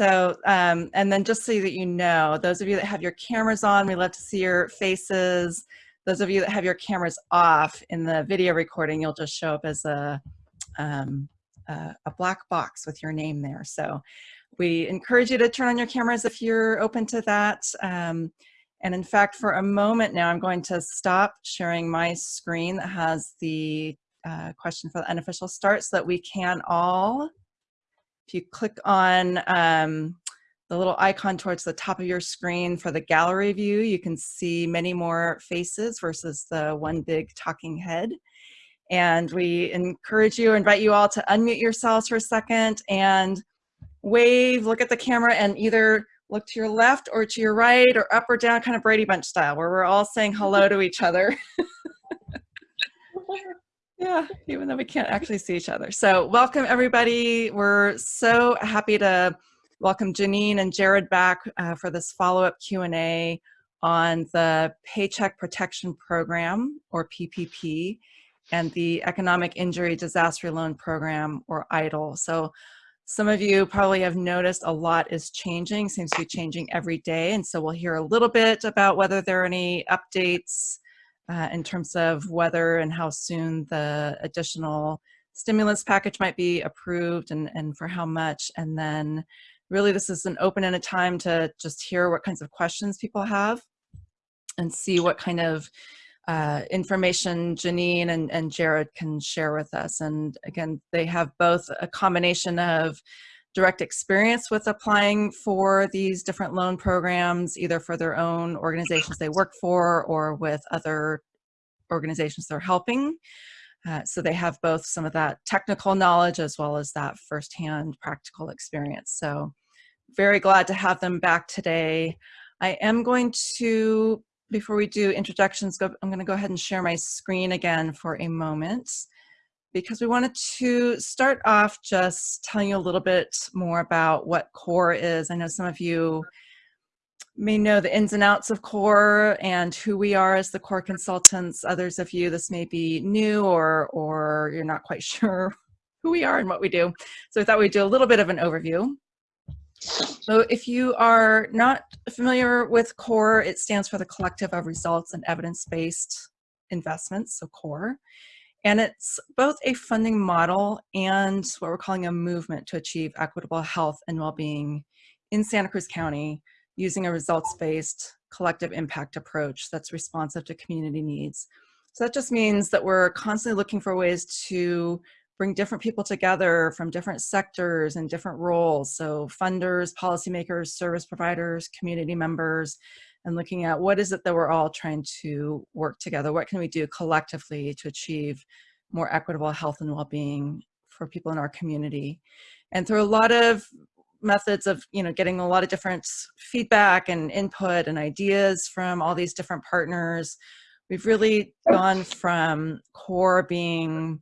So, um, and then just so that you know, those of you that have your cameras on, we love to see your faces. Those of you that have your cameras off in the video recording, you'll just show up as a, um, a, a black box with your name there. So we encourage you to turn on your cameras if you're open to that. Um, and in fact, for a moment now, I'm going to stop sharing my screen that has the uh, question for the unofficial start so that we can all if you click on um, the little icon towards the top of your screen for the gallery view, you can see many more faces versus the one big talking head. And we encourage you, invite you all to unmute yourselves for a second and wave, look at the camera and either look to your left or to your right or up or down, kind of Brady Bunch style, where we're all saying hello to each other. Yeah, even though we can't actually see each other. So welcome everybody. We're so happy to welcome Janine and Jared back uh, for this follow-up Q&A on the Paycheck Protection Program, or PPP, and the Economic Injury Disaster Loan Program, or EIDL. So some of you probably have noticed a lot is changing, seems to be changing every day, and so we'll hear a little bit about whether there are any updates uh, in terms of whether and how soon the additional stimulus package might be approved and, and for how much. And then really this is an open-ended time to just hear what kinds of questions people have and see what kind of uh, information Janine and, and Jared can share with us. And again, they have both a combination of direct experience with applying for these different loan programs, either for their own organizations they work for or with other organizations they're helping. Uh, so they have both some of that technical knowledge as well as that firsthand practical experience. So very glad to have them back today. I am going to, before we do introductions, go, I'm going to go ahead and share my screen again for a moment because we wanted to start off just telling you a little bit more about what CORE is. I know some of you may know the ins and outs of CORE and who we are as the CORE consultants. Others of you, this may be new or, or you're not quite sure who we are and what we do. So I thought we'd do a little bit of an overview. So if you are not familiar with CORE, it stands for the Collective of Results and Evidence-Based Investments, so CORE. And it's both a funding model and what we're calling a movement to achieve equitable health and well-being in Santa Cruz County using a results-based collective impact approach that's responsive to community needs. So that just means that we're constantly looking for ways to bring different people together from different sectors and different roles. So funders, policymakers, service providers, community members, and looking at what is it that we're all trying to work together? What can we do collectively to achieve more equitable health and well-being for people in our community? And through a lot of methods of you know getting a lot of different feedback and input and ideas from all these different partners we've really gone from core being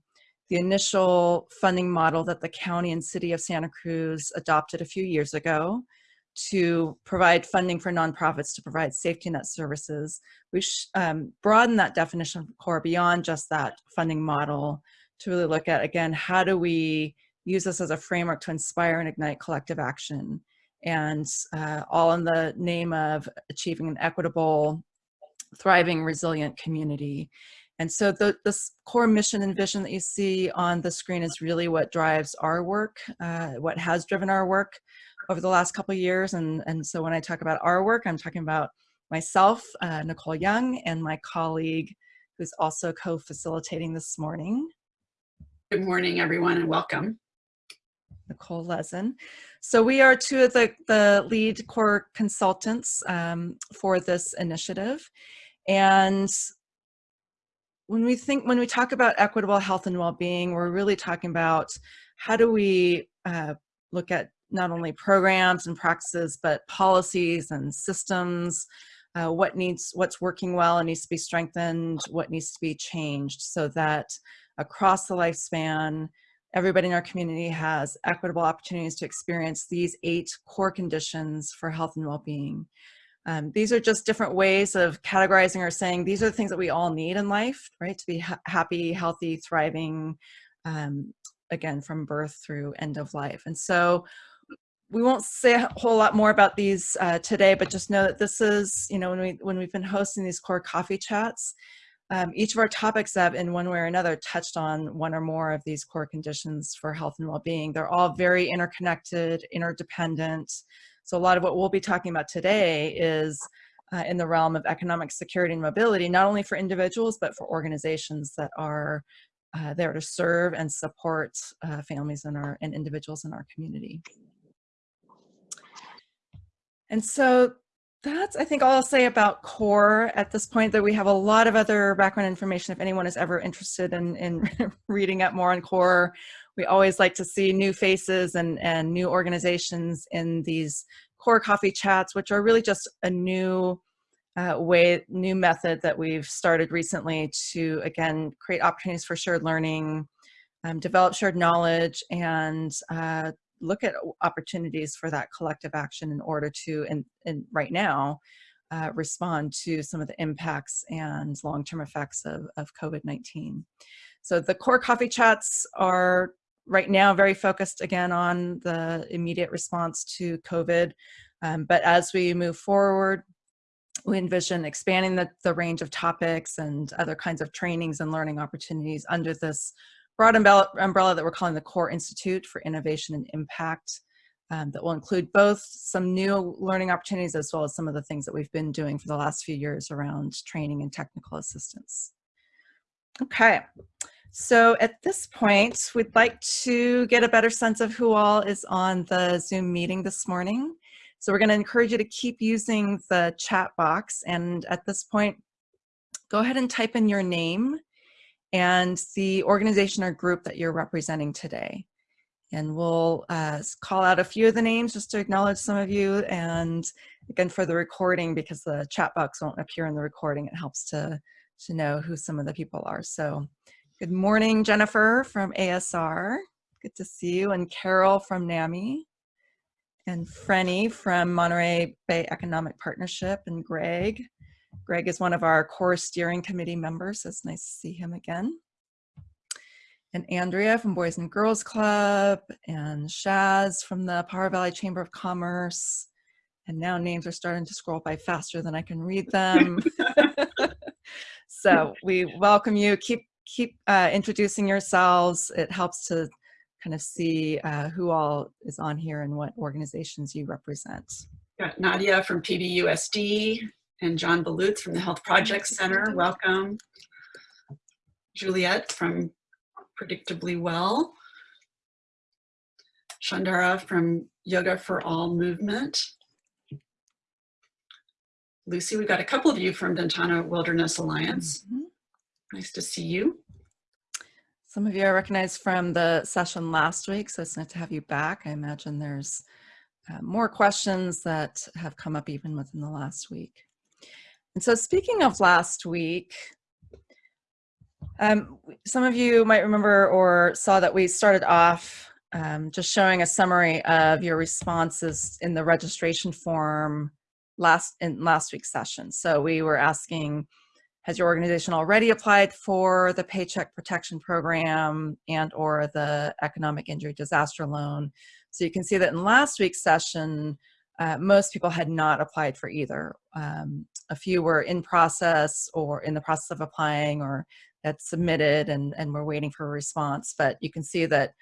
the initial funding model that the county and city of Santa Cruz adopted a few years ago to provide funding for nonprofits to provide safety net services. We um, broadened that definition of core beyond just that funding model to really look at, again, how do we use this as a framework to inspire and ignite collective action and uh, all in the name of achieving an equitable, thriving, resilient community. And so the, this core mission and vision that you see on the screen is really what drives our work, uh, what has driven our work over the last couple of years. And, and so when I talk about our work, I'm talking about myself, uh, Nicole Young, and my colleague who's also co-facilitating this morning. Good morning, everyone, and welcome. Nicole Lezen. So we are two of the, the lead core consultants um, for this initiative. And when we think, when we talk about equitable health and well-being, we're really talking about how do we uh, look at not only programs and practices, but policies and systems, uh, what needs, what's working well and needs to be strengthened, what needs to be changed so that across the lifespan, everybody in our community has equitable opportunities to experience these eight core conditions for health and well-being. Um, these are just different ways of categorizing or saying these are the things that we all need in life, right? To be ha happy, healthy, thriving, um, again, from birth through end of life. And so we won't say a whole lot more about these uh, today, but just know that this is, you know, when, we, when we've been hosting these core coffee chats, um, each of our topics have in one way or another touched on one or more of these core conditions for health and well-being. They're all very interconnected, interdependent. So a lot of what we'll be talking about today is uh, in the realm of economic security and mobility, not only for individuals, but for organizations that are uh, there to serve and support uh, families and, our, and individuals in our community. And so that's, I think, all I'll say about CORE at this point, that we have a lot of other background information if anyone is ever interested in, in reading up more on CORE. We always like to see new faces and, and new organizations in these core coffee chats, which are really just a new uh, way, new method that we've started recently to, again, create opportunities for shared learning, um, develop shared knowledge, and uh, look at opportunities for that collective action in order to, and, and right now, uh, respond to some of the impacts and long-term effects of, of COVID-19. So the core coffee chats are right now very focused again on the immediate response to COVID. Um, but as we move forward, we envision expanding the, the range of topics and other kinds of trainings and learning opportunities under this broad umbrella, that we're calling the Core Institute for Innovation and Impact um, that will include both some new learning opportunities as well as some of the things that we've been doing for the last few years around training and technical assistance. Okay, so at this point, we'd like to get a better sense of who all is on the Zoom meeting this morning. So we're gonna encourage you to keep using the chat box. And at this point, go ahead and type in your name and the organization or group that you're representing today. And we'll uh, call out a few of the names just to acknowledge some of you. And again, for the recording, because the chat box won't appear in the recording, it helps to, to know who some of the people are. So good morning, Jennifer from ASR. Good to see you. And Carol from NAMI. And Frenny from Monterey Bay Economic Partnership. And Greg Greg is one of our core steering committee members. So it's nice to see him again. And Andrea from Boys and Girls Club and Shaz from the Pajaro Valley Chamber of Commerce. And now names are starting to scroll by faster than I can read them. so we welcome you. Keep keep uh, introducing yourselves. It helps to kind of see uh, who all is on here and what organizations you represent. Got Nadia from PVUSD, and John Balutz from the Health Projects Center. Welcome. Juliet from Predictably Well. Shandara from Yoga for All Movement. Lucy, we've got a couple of you from Ventana Wilderness Alliance. Mm -hmm. Nice to see you. Some of you are recognized from the session last week, so it's nice to have you back. I imagine there's uh, more questions that have come up even within the last week. So speaking of last week, um, some of you might remember or saw that we started off um, just showing a summary of your responses in the registration form last in last week's session. So we were asking, has your organization already applied for the Paycheck Protection Program and or the Economic Injury Disaster Loan? So you can see that in last week's session, uh, most people had not applied for either. Um, a few were in process or in the process of applying or had submitted and, and were waiting for a response. But you can see that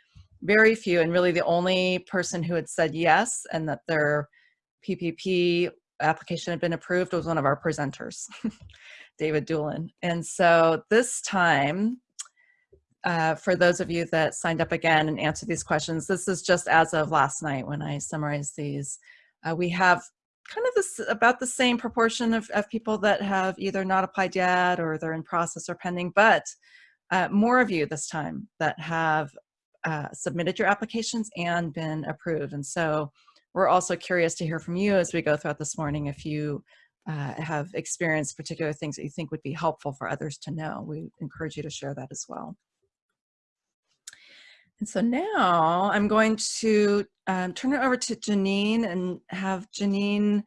very few and really the only person who had said yes and that their PPP application had been approved was one of our presenters, David Doolin. And so this time, uh, for those of you that signed up again and answered these questions, this is just as of last night when I summarized these. Uh, we have kind of this about the same proportion of, of people that have either not applied yet or they're in process or pending, but uh, more of you this time that have uh, submitted your applications and been approved. And so we're also curious to hear from you as we go throughout this morning if you uh, have experienced particular things that you think would be helpful for others to know. We encourage you to share that as well. And so now I'm going to um, turn it over to Janine and have Janine,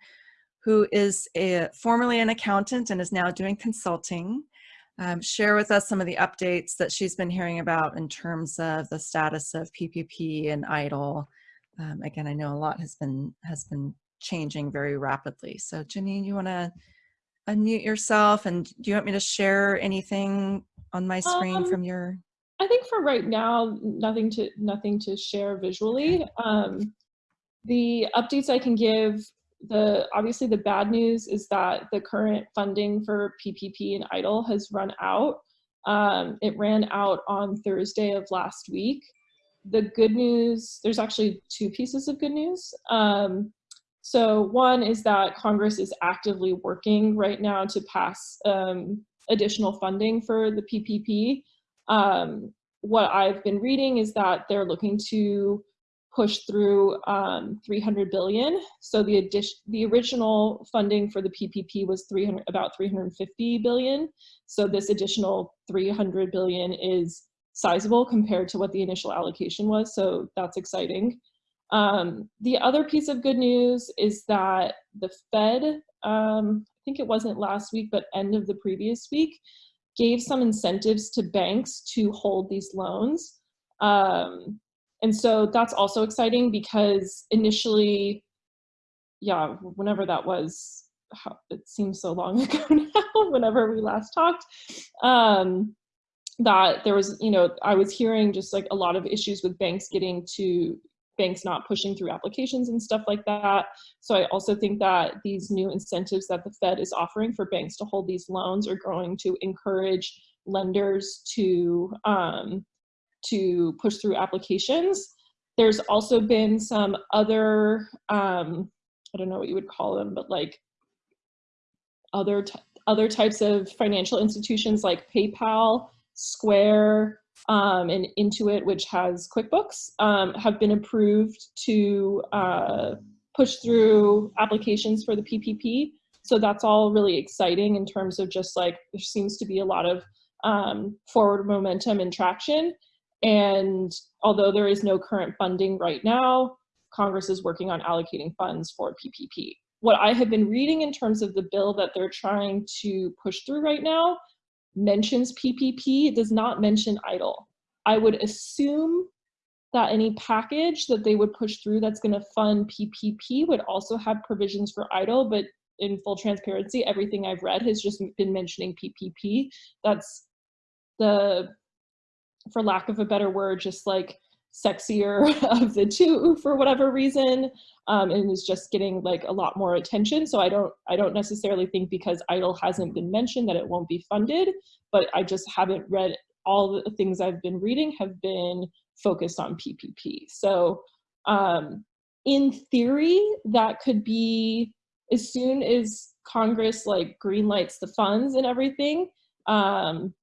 who is a, formerly an accountant and is now doing consulting, um, share with us some of the updates that she's been hearing about in terms of the status of PPP and EIDL. um, again, I know a lot has been has been changing very rapidly. So Janine, you want to unmute yourself and do you want me to share anything on my screen um, from your? I think for right now, nothing to nothing to share visually. Um, the updates I can give, the obviously the bad news is that the current funding for PPP and EIDL has run out. Um, it ran out on Thursday of last week. The good news, there's actually two pieces of good news. Um, so one is that Congress is actively working right now to pass um, additional funding for the PPP. Um, what I've been reading is that they're looking to push through um, 300 billion. So the addition, the original funding for the PPP was 300, about 350 billion. So this additional 300 billion is sizable compared to what the initial allocation was. So that's exciting. Um, the other piece of good news is that the Fed, um, I think it wasn't last week, but end of the previous week, gave some incentives to banks to hold these loans. Um, and so that's also exciting because initially, yeah, whenever that was, it seems so long ago now, whenever we last talked, um, that there was, you know, I was hearing just like a lot of issues with banks getting to banks not pushing through applications and stuff like that. So I also think that these new incentives that the Fed is offering for banks to hold these loans are going to encourage lenders to um, to push through applications. There's also been some other, um, I don't know what you would call them, but like other other types of financial institutions like PayPal, Square, um, and Intuit, which has QuickBooks, um, have been approved to uh, push through applications for the PPP. So that's all really exciting in terms of just like, there seems to be a lot of um, forward momentum and traction. And although there is no current funding right now, Congress is working on allocating funds for PPP. What I have been reading in terms of the bill that they're trying to push through right now mentions PPP, it does not mention EIDL. I would assume that any package that they would push through that's going to fund PPP would also have provisions for EIDL, but in full transparency, everything I've read has just been mentioning PPP. That's the, for lack of a better word, just like sexier of the two for whatever reason um, and is just getting like a lot more attention. So I don't I don't necessarily think because EIDL hasn't been mentioned that it won't be funded but I just haven't read all the things I've been reading have been focused on PPP so um, in theory that could be as soon as Congress like greenlights the funds and everything um,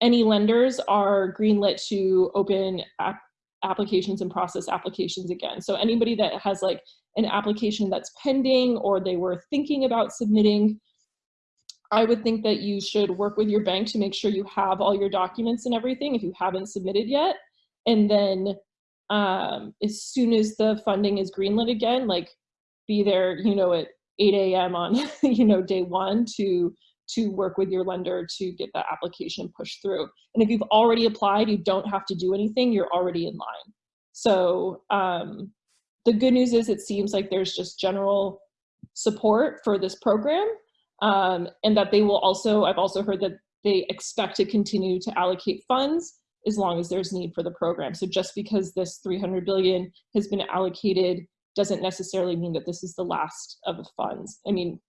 any lenders are greenlit to open applications and process applications again. So anybody that has like an application that's pending or they were thinking about submitting, I would think that you should work with your bank to make sure you have all your documents and everything if you haven't submitted yet. And then um, as soon as the funding is greenlit again, like be there, you know, at 8 a.m. on, you know, day one to to work with your lender to get that application pushed through. And if you've already applied, you don't have to do anything, you're already in line. So um, the good news is it seems like there's just general support for this program um, and that they will also, I've also heard that they expect to continue to allocate funds as long as there's need for the program. So just because this 300 billion has been allocated doesn't necessarily mean that this is the last of the funds. I mean,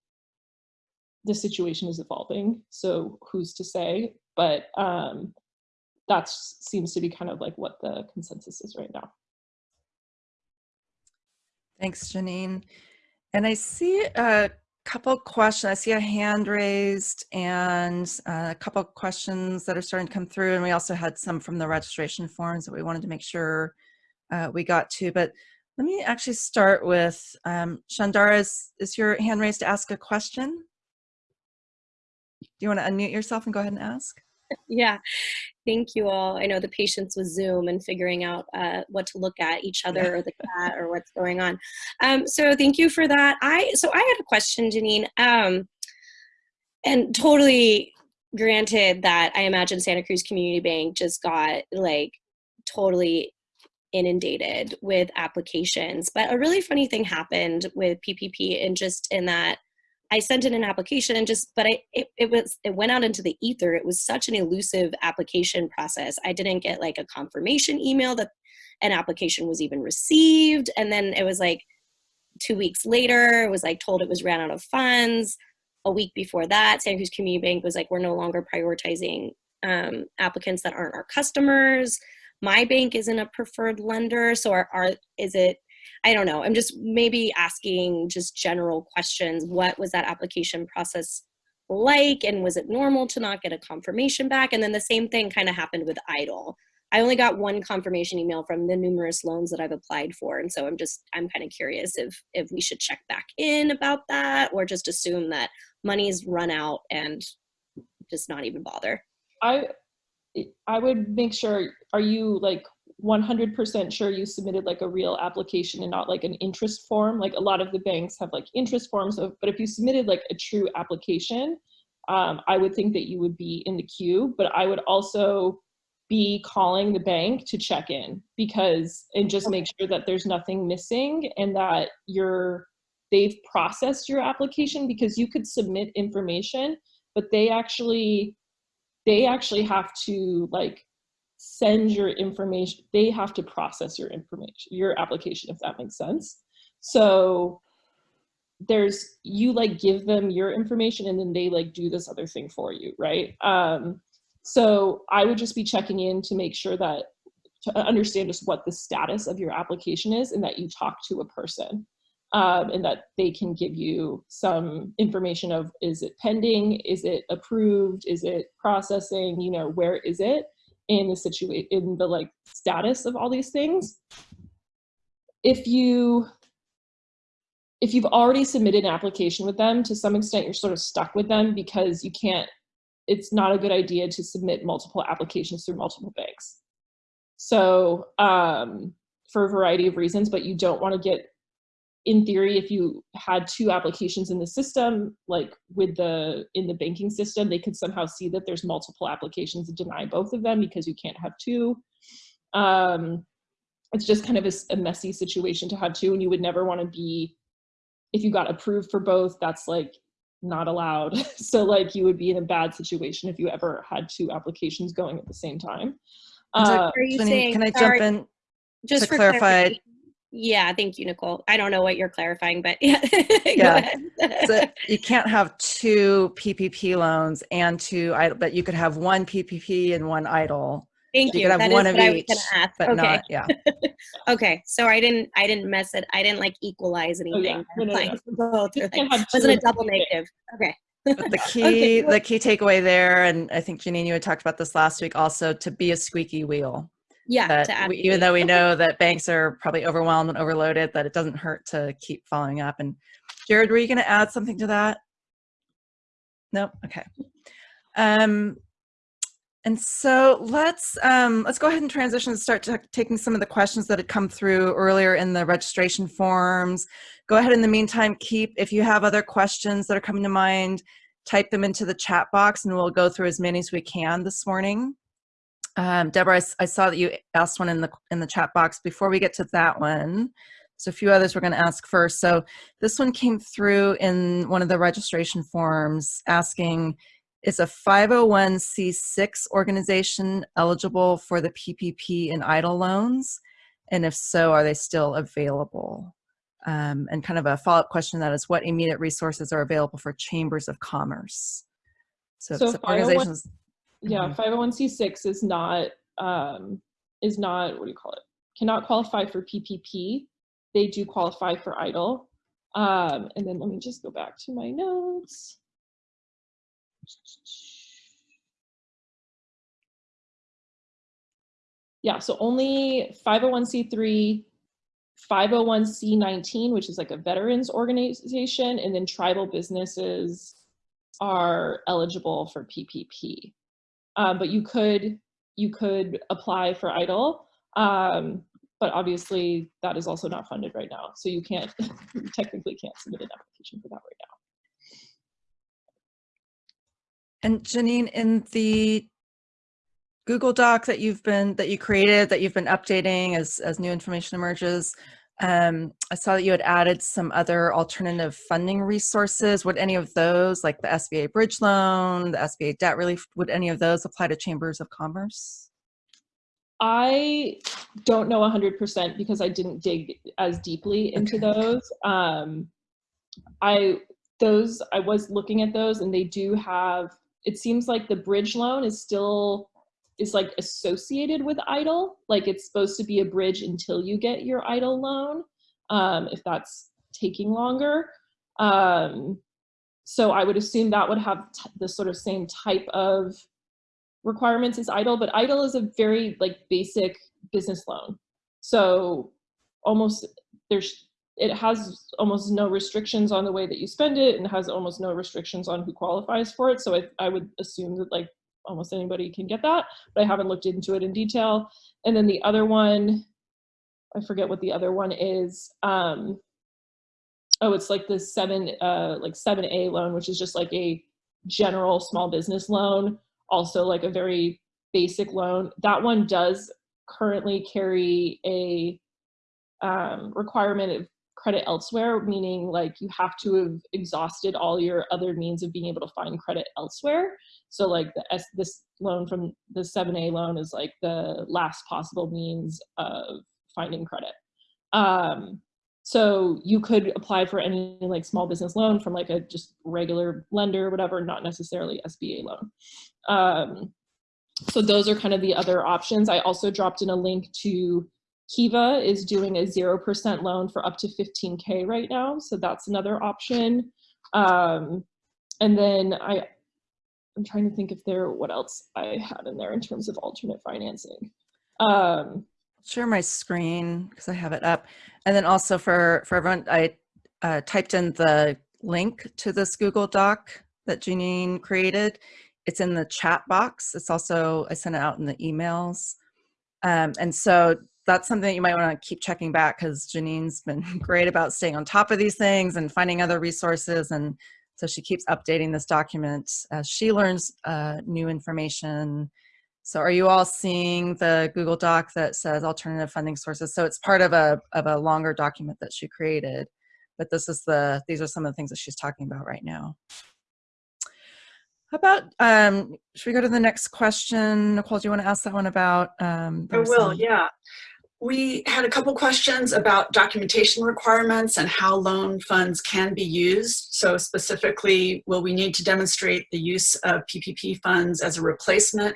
the situation is evolving, so who's to say? But um, that seems to be kind of like what the consensus is right now. Thanks, Janine. And I see a couple questions. I see a hand raised and uh, a couple questions that are starting to come through. And we also had some from the registration forms that we wanted to make sure uh, we got to. But let me actually start with um, Shandara, is, is your hand raised to ask a question? Do you want to unmute yourself and go ahead and ask? Yeah, thank you all. I know the patience with Zoom and figuring out uh, what to look at each other yeah. or the cat or what's going on. Um, so thank you for that. I so I had a question, Janine, um, and totally granted that I imagine Santa Cruz Community Bank just got like totally inundated with applications. But a really funny thing happened with PPP, and just in that I sent in an application and just, but I, it, it was, it went out into the ether. It was such an elusive application process. I didn't get like a confirmation email that an application was even received. And then it was like two weeks later, it was like told it was ran out of funds. A week before that, Santa Cruz Community Bank was like, we're no longer prioritizing um, applicants that aren't our customers. My bank isn't a preferred lender. So are, are is it I don't know. I'm just maybe asking just general questions. What was that application process like? And was it normal to not get a confirmation back? And then the same thing kind of happened with EIDL. I only got one confirmation email from the numerous loans that I've applied for. And so I'm just, I'm kind of curious if, if we should check back in about that or just assume that money's run out and just not even bother. I I would make sure, are you like 100% sure you submitted like a real application and not like an interest form? Like a lot of the banks have like interest forms, of, but if you submitted like a true application, um, I would think that you would be in the queue, but I would also be calling the bank to check in because and just make sure that there's nothing missing and that you're they've processed your application because you could submit information but they actually they actually have to like send your information they have to process your information your application if that makes sense. So there's you like give them your information and then they like do this other thing for you right? Um so i would just be checking in to make sure that to understand just what the status of your application is and that you talk to a person um, and that they can give you some information of is it pending? Is it approved? Is it processing? You know where is it in the situation in the like status of all these things if you if you've already submitted an application with them to some extent you're sort of stuck with them because you can't it's not a good idea to submit multiple applications through multiple banks. So um, for a variety of reasons but you don't want to get in theory, if you had two applications in the system, like with the in the banking system, they could somehow see that there's multiple applications and deny both of them because you can't have two. Um, it's just kind of a, a messy situation to have two, and you would never want to be, if you got approved for both, that's like not allowed. so like you would be in a bad situation if you ever had two applications going at the same time. Uh, can I jump in just to clarify? Yeah, thank you, Nicole. I don't know what you're clarifying, but yeah. yeah. so you can't have two PPP loans and two EIDL, but you could have one PPP and one EIDL. Thank so you. You could have that one of each, but okay. not, yeah. okay, so I didn't, I didn't mess it. I didn't like equalize anything. Oh, yeah. no, no, no. Both. Like, wasn't a double negative. Okay. But the key, okay. the key takeaway there, and I think Janine, you had talked about this last week also, to be a squeaky wheel yeah we, even though we know that banks are probably overwhelmed and overloaded that it doesn't hurt to keep following up. And jared were you going to add something to that? Nope? Okay. Um and so let's um, let's go ahead and transition and start taking some of the questions that had come through earlier in the registration forms. Go ahead in the meantime, keep, if you have other questions that are coming to mind, type them into the chat box and we'll go through as many as we can this morning. Um, Deborah, I, I, saw that you asked one in the in the chat box. Before we get to that one, so a few others we're going to ask first. So this one came through in one of the registration forms asking, is a 501c6 organization eligible for the PPP and EIDL loans? And if so, are they still available? Um, and kind of a follow-up question that is what immediate resources are available for chambers of commerce? So, so organizations yeah, 501c6 mm-hmm. is not um, is not what do you call it? Cannot qualify for PPP. They do qualify for EIDL. Um, and then let me just go back to my notes. Yeah, so only 501c3, 501c19, which is like a veterans organization, and then tribal businesses are eligible for PPP um, but you could you could apply for EIDL um, but obviously that is also not funded right now, so you can't you technically can't submit an application for that right now. And Janine, in the Google Doc that you've been that you created that you've been updating as as new information emerges. Um, I saw that you had added some other alternative funding resources. Would any of those, like the SBA bridge loan, the SBA debt relief, would any of those apply to chambers of commerce? I don't know 100% because I didn't dig as deeply into Okay. those. Um, I those I was looking at those and they do have it seems like the bridge loan is still is like associated with EIDL like it's supposed to be a bridge until you get your EIDL loan um, if that's taking longer um, so I would assume that would have the sort of same type of requirements as EIDL but EIDL is a very like basic business loan so almost there's it has almost no restrictions on the way that you spend it and has almost no restrictions on who qualifies for it. So I, I would assume that like almost anybody can get that, but I haven't looked into it in detail. And then the other one, I forget what the other one is. Um, oh, it's like the seven, uh, like 7A loan, which is just like a general small business loan, also like a very basic loan. That one does currently carry a um, requirement of credit elsewhere, meaning like you have to have exhausted all your other means of being able to find credit elsewhere. So like the S, this loan from the 7A loan is like the last possible means of finding credit. Um, so you could apply for any like small business loan from like a just regular lender or whatever, not necessarily SBA loan. Um, so those are kind of the other options. I also dropped in a link to Kiva is doing a 0% loan for up to 15K right now. So that's another option. Um, and then I, I'm trying to think if there, what else I had in there in terms of alternate financing. Um, Share my screen because I have it up. And then also for, for everyone, I uh, typed in the link to this Google Doc that Janine created. It's in the chat box. It's also, I sent it out in the emails. Um, and so that's something that you might want to keep checking back because Janine's been great about staying on top of these things and finding other resources. And so she keeps updating this document as she learns uh, new information. So are you all seeing the Google Doc that says alternative funding sources? So it's part of a, of a longer document that she created, but this is the, these are some of the things that she's talking about right now. How about, um, should we go to the next question? Nicole, do you want to ask that one about? Um, I will, yeah. We had a couple questions about documentation requirements and how loan funds can be used. So specifically, will we need to demonstrate the use of PPP funds as a replacement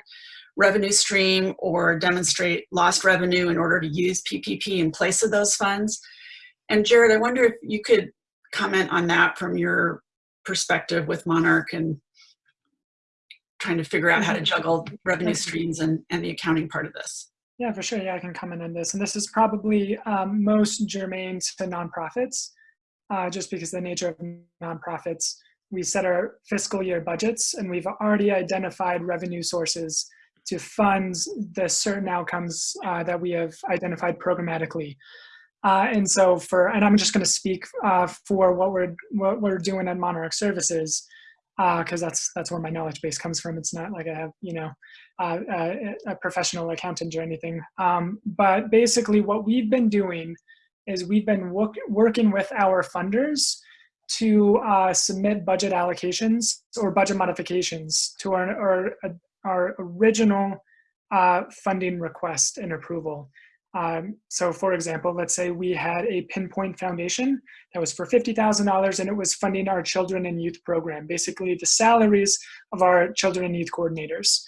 revenue stream or demonstrate lost revenue in order to use PPP in place of those funds? And Jared, I wonder if you could comment on that from your perspective with Monarch and trying to figure out how to mm-hmm. juggle revenue streams and, and the accounting part of this. Yeah, for sure. Yeah, I can comment on this. And this is probably um, most germane to nonprofits, uh, just because the nature of nonprofits. We set our fiscal year budgets and we've already identified revenue sources to fund the certain outcomes uh, that we have identified programmatically. Uh, and so for, and I'm just going to speak uh, for what we're what we're doing at Monarch Services, because that's that's where my knowledge base comes from. It's not like I have you know uh, a, a professional accountant or anything. Um, but basically, what we've been doing is we've been work, working with our funders to uh, submit budget allocations or budget modifications to our our, our original uh, funding request and approval. Um, so for example, let's say we had a pinpoint foundation that was for $50,000 and it was funding our children and youth program, basically the salaries of our children and youth coordinators.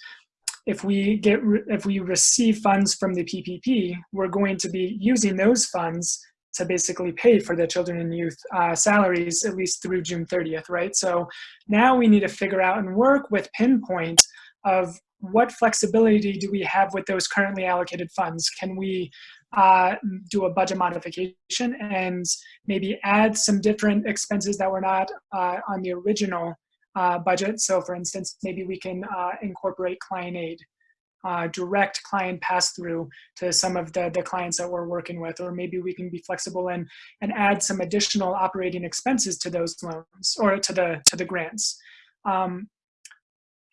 If we get, if we receive funds from the PPP, we're going to be using those funds to basically pay for the children and youth uh, salaries at least through June 30th, right? So now we need to figure out and work with pinpoint of what flexibility do we have with those currently allocated funds? Can we uh, do a budget modification and maybe add some different expenses that were not uh, on the original uh, budget? So for instance, maybe we can uh, incorporate client aid, uh, direct client pass through to some of the, the clients that we're working with, or maybe we can be flexible and, and add some additional operating expenses to those loans or to the, to the grants. Um,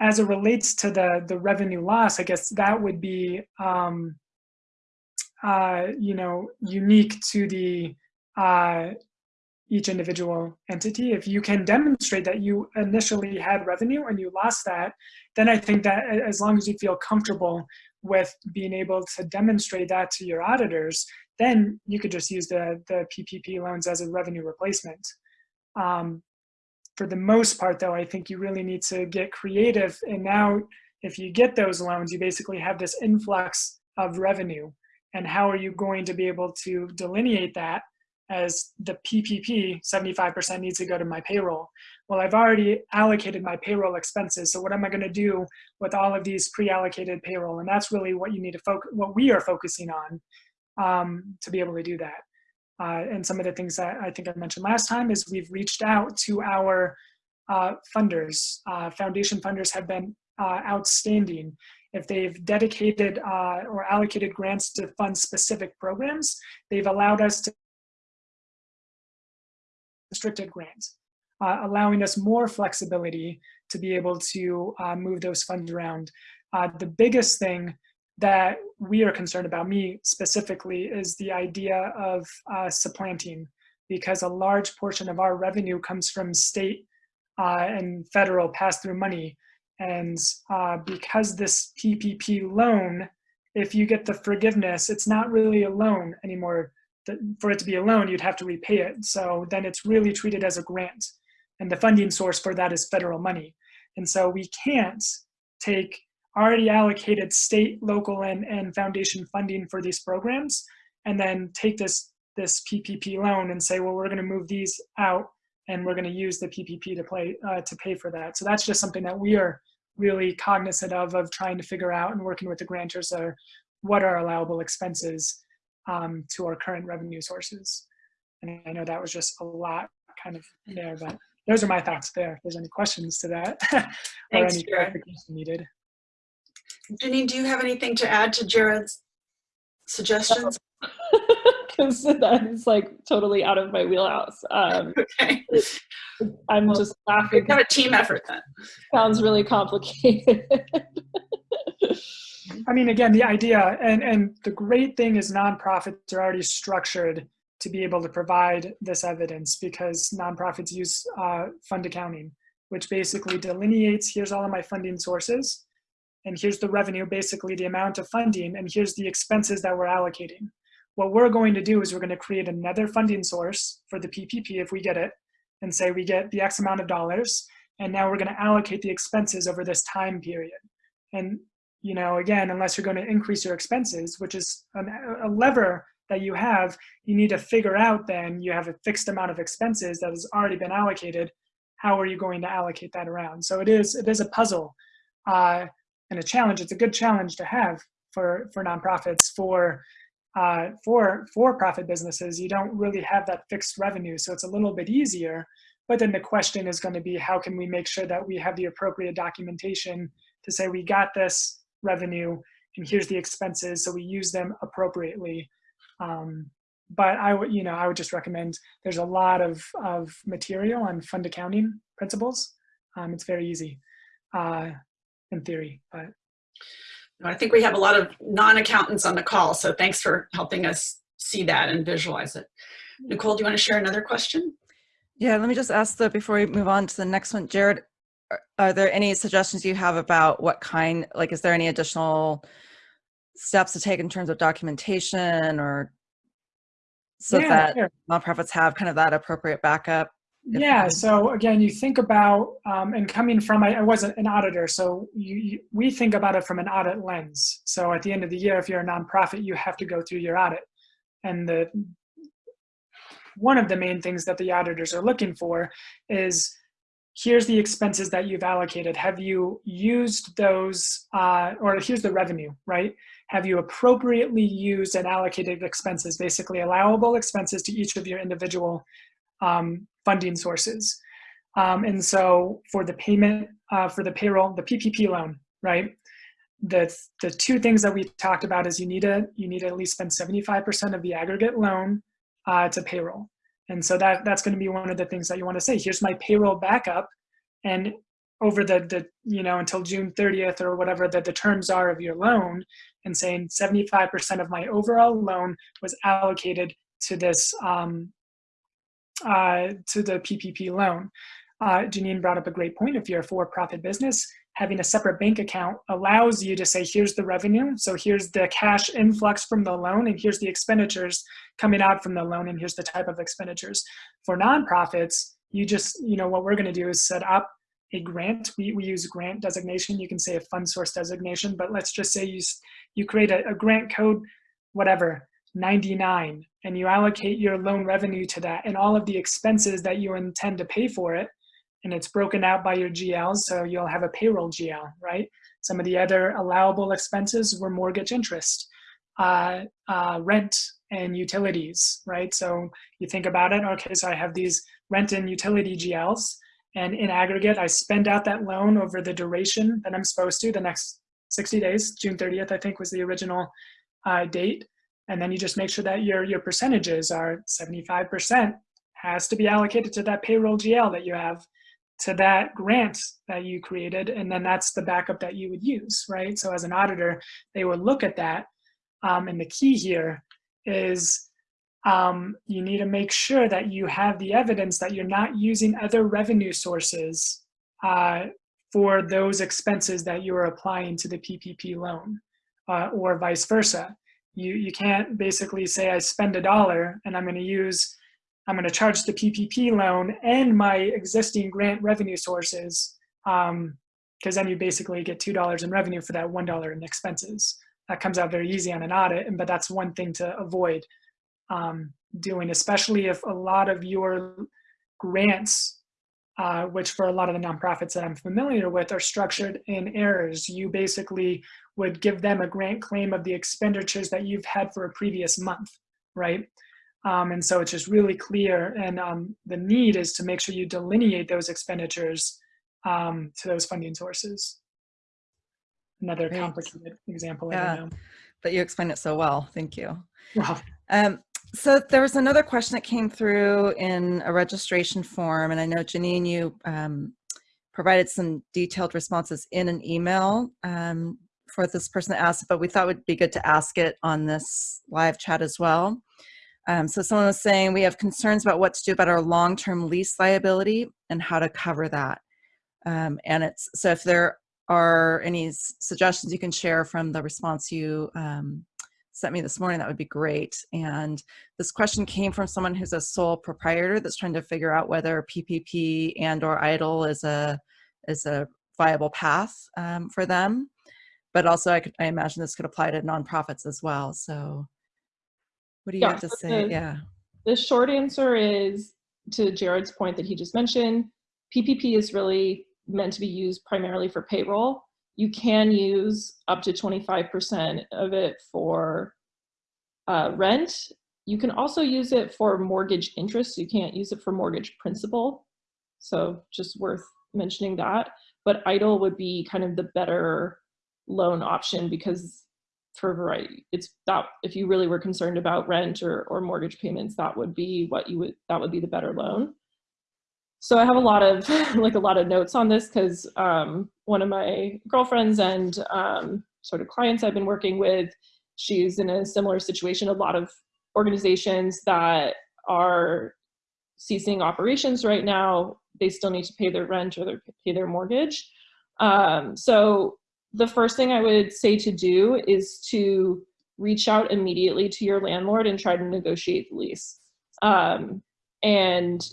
as it relates to the, the revenue loss, I guess that would be, um, uh, you know, unique to the uh, each individual entity. If you can demonstrate that you initially had revenue and you lost that, then I think that as long as you feel comfortable with being able to demonstrate that to your auditors, then you could just use the, the PPP loans as a revenue replacement. Um, for the most part though, I think you really need to get creative and now if you get those loans, you basically have this influx of revenue and how are you going to be able to delineate that as the PPP, 75% needs to go to my payroll. Well, I've already allocated my payroll expenses, so what am I gonna do with all of these pre-allocated payroll? And that's really what you need to focus, what we are focusing on um, to be able to do that. Uh, and some of the things that I think I mentioned last time is we've reached out to our uh, funders. Uh, foundation funders have been uh, outstanding. If they've dedicated uh, or allocated grants to fund specific programs, they've allowed us to restricted grants, uh, allowing us more flexibility to be able to move those funds around. The biggest thing that we are concerned about, me specifically, is the idea of uh, supplanting because a large portion of our revenue comes from state uh, and federal pass-through money. And uh, because this PPP loan, if you get the forgiveness, it's not really a loan anymore for it to be a loan, you'd have to repay it. So then it's really treated as a grant. And the funding source for that is federal money. And so we can't take already allocated state, local, and, and foundation funding for these programs and then take this, this PPP loan and say, well, we're gonna move these out and we're gonna use the PPP to, play, uh, to pay for that. So that's just something that we are really cognizant of, of trying to figure out and working with the grantors are what are allowable expenses um, to our current revenue sources. And I know that was just a lot kind of there, but those are my thoughts there. If there's any questions to that or Thanks, any clarification needed. Janine, do you have anything to add to Jared's suggestions? Because that is like totally out of my wheelhouse. Um, Okay, I'm Well, just we laughing. have a team effort then. sounds really complicated. I mean, again, the idea and, and the great thing is nonprofits are already structured to be able to provide this evidence because nonprofits use uh, fund accounting, which basically delineates here's all of my funding sources, and here's the revenue, basically the amount of funding, and here's the expenses that we're allocating. What we're going to do is we're going to create another funding source for the PPP if we get it, and say we get the X amount of dollars, and now we're going to allocate the expenses over this time period. And you know, again, unless you're going to increase your expenses, which is an, a lever that you have, you need to figure out then you have a fixed amount of expenses that has already been allocated. How are you going to allocate that around? So it is it is a puzzle uh, and a challenge. It's a good challenge to have for for nonprofits for uh, for for profit businesses. You don't really have that fixed revenue, so it's a little bit easier. But then the question is going to be how can we make sure that we have the appropriate documentation to say we got this revenue and here's the expenses so we use them appropriately um, but i would you know i would just recommend there's a lot of of material on fund accounting principles um, it's very easy uh, in theory but I think we have a lot of non-accountants on the call, so thanks for helping us see that and visualize it. Nicole, do you want to share another question? Yeah, let me just ask though, before we move on to the next one, Jared, are, are there any suggestions you have about what kind, like, is there any additional steps to take in terms of documentation or so Yeah, that sure. nonprofits have kind of that appropriate backup? Yeah, so again, you think about, um, and coming from, I, I wasn't an auditor, so you, you, we think about it from an audit lens. So at the end of the year, if you're a nonprofit, you have to go through your audit. And the one of the main things that the auditors are looking for is here's the expenses that you've allocated. Have you used those, uh, or here's the revenue, right? Have you appropriately used and allocated expenses, basically allowable expenses to each of your individual um, funding sources. Um, and so for the payment, uh, for the payroll, the PPP loan, right? The, the two things that we talked about is you need to, you need to at least spend 75% of the aggregate loan uh, to payroll. And so that, that's gonna be one of the things that you wanna say, here's my payroll backup. And over the, the you know until June 30th or whatever the, the terms are of your loan and saying 75% of my overall loan was allocated to this um, uh, to the PPP loan. Uh, Janine brought up a great point. If you're a for-profit business, having a separate bank account allows you to say, here's the revenue, so here's the cash influx from the loan, and here's the expenditures coming out from the loan, and here's the type of expenditures. For nonprofits, you just, you know, what we're gonna do is set up a grant. We, we use grant designation. You can say a fund source designation, but let's just say you, you create a, a grant code, whatever, 99, and you allocate your loan revenue to that and all of the expenses that you intend to pay for it, and it's broken out by your GLs, so you'll have a payroll GL, right? Some of the other allowable expenses were mortgage interest, uh, uh, rent, and utilities, right? So you think about it, okay, so I have these rent and utility GLs, and in aggregate, I spend out that loan over the duration that I'm supposed to, the next 60 days, June 30th, I think was the original uh, date. And then you just make sure that your, your percentages are 75% has to be allocated to that payroll GL that you have to that grant that you created. And then that's the backup that you would use, right? So as an auditor, they would look at that. Um, and the key here is um, you need to make sure that you have the evidence that you're not using other revenue sources uh, for those expenses that you are applying to the PPP loan uh, or vice versa. You, you can't basically say I spend a dollar and I'm going to use, I'm going to charge the PPP loan and my existing grant revenue sources because um, then you basically get $2 in revenue for that $1 in expenses. That comes out very easy on an audit, but that's one thing to avoid um, doing, especially if a lot of your grants, uh, which for a lot of the nonprofits that I'm familiar with are structured in arrears. You basically would give them a grant claim of the expenditures that you've had for a previous month, right? Um, and so it's just really clear and um, the need is to make sure you delineate those expenditures um, to those funding sources. Another Great. complicated example. Yeah, but you explained it so well. Thank you. Well, Um, so there was another question that came through in a registration form, and I know Janine, you um, provided some detailed responses in an email um, for this person that asked, but we thought it would be good to ask it on this live chat as well. Um, so someone was saying we have concerns about what to do about our long-term lease liability and how to cover that. Um, and it's so if there are any suggestions you can share from the response you um, sent me this morning, that would be great. And this question came from someone who's a sole proprietor that's trying to figure out whether PPP and or EIDL is a is a viable path um, for them. But also, I, could, I imagine this could apply to nonprofits as well. So, what do you Yeah, have to so say? the- yeah. The short answer is to Jared's point that he just mentioned, PPP is really meant to be used primarily for payroll. You can use up to 25% of it for uh, rent. You can also use it for mortgage interest. You can't use it for mortgage principal. So just worth mentioning that. But EIDL would be kind of the better loan option because for a variety, it's that if you really were concerned about rent or, or mortgage payments, that would be what you would, that would be the better loan. So I have a lot of, like a lot of notes on this because um, one of my girlfriends and um, sort of clients I've been working with, she's in a similar situation. A lot of organizations that are ceasing operations right now, they still need to pay their rent or their, pay their mortgage. Um, so the first thing I would say to do is to reach out immediately to your landlord and try to negotiate the lease. Um, and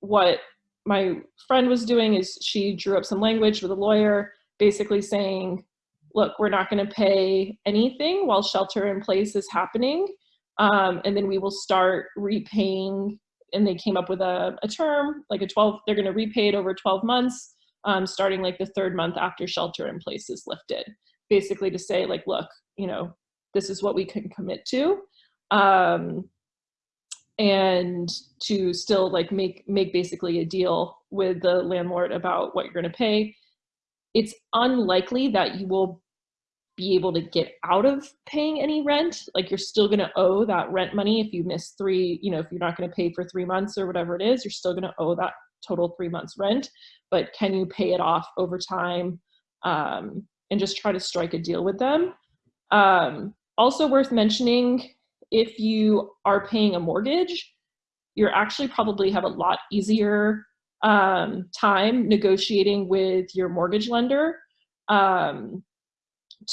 what my friend was doing is she drew up some language with a lawyer basically saying, look, we're not going to pay anything while shelter in place is happening. Um, and then we will start repaying. And they came up with a, a term, like a 12, they're going to repay it over 12 months um, starting like the third month after shelter in place is lifted, basically to say like, look, you know, this is what we can commit to. Um, and to still like make make basically a deal with the landlord about what you're going to pay. It's unlikely that you will be able to get out of paying any rent. Like you're still going to owe that rent money if you miss three you know if you're not going to pay for three months or whatever it is you're still going to owe that total three months rent but can you pay it off over time? Um, and just try to strike a deal with them. Um, also worth mentioning, if you are paying a mortgage, you're actually probably have a lot easier um, time negotiating with your mortgage lender um,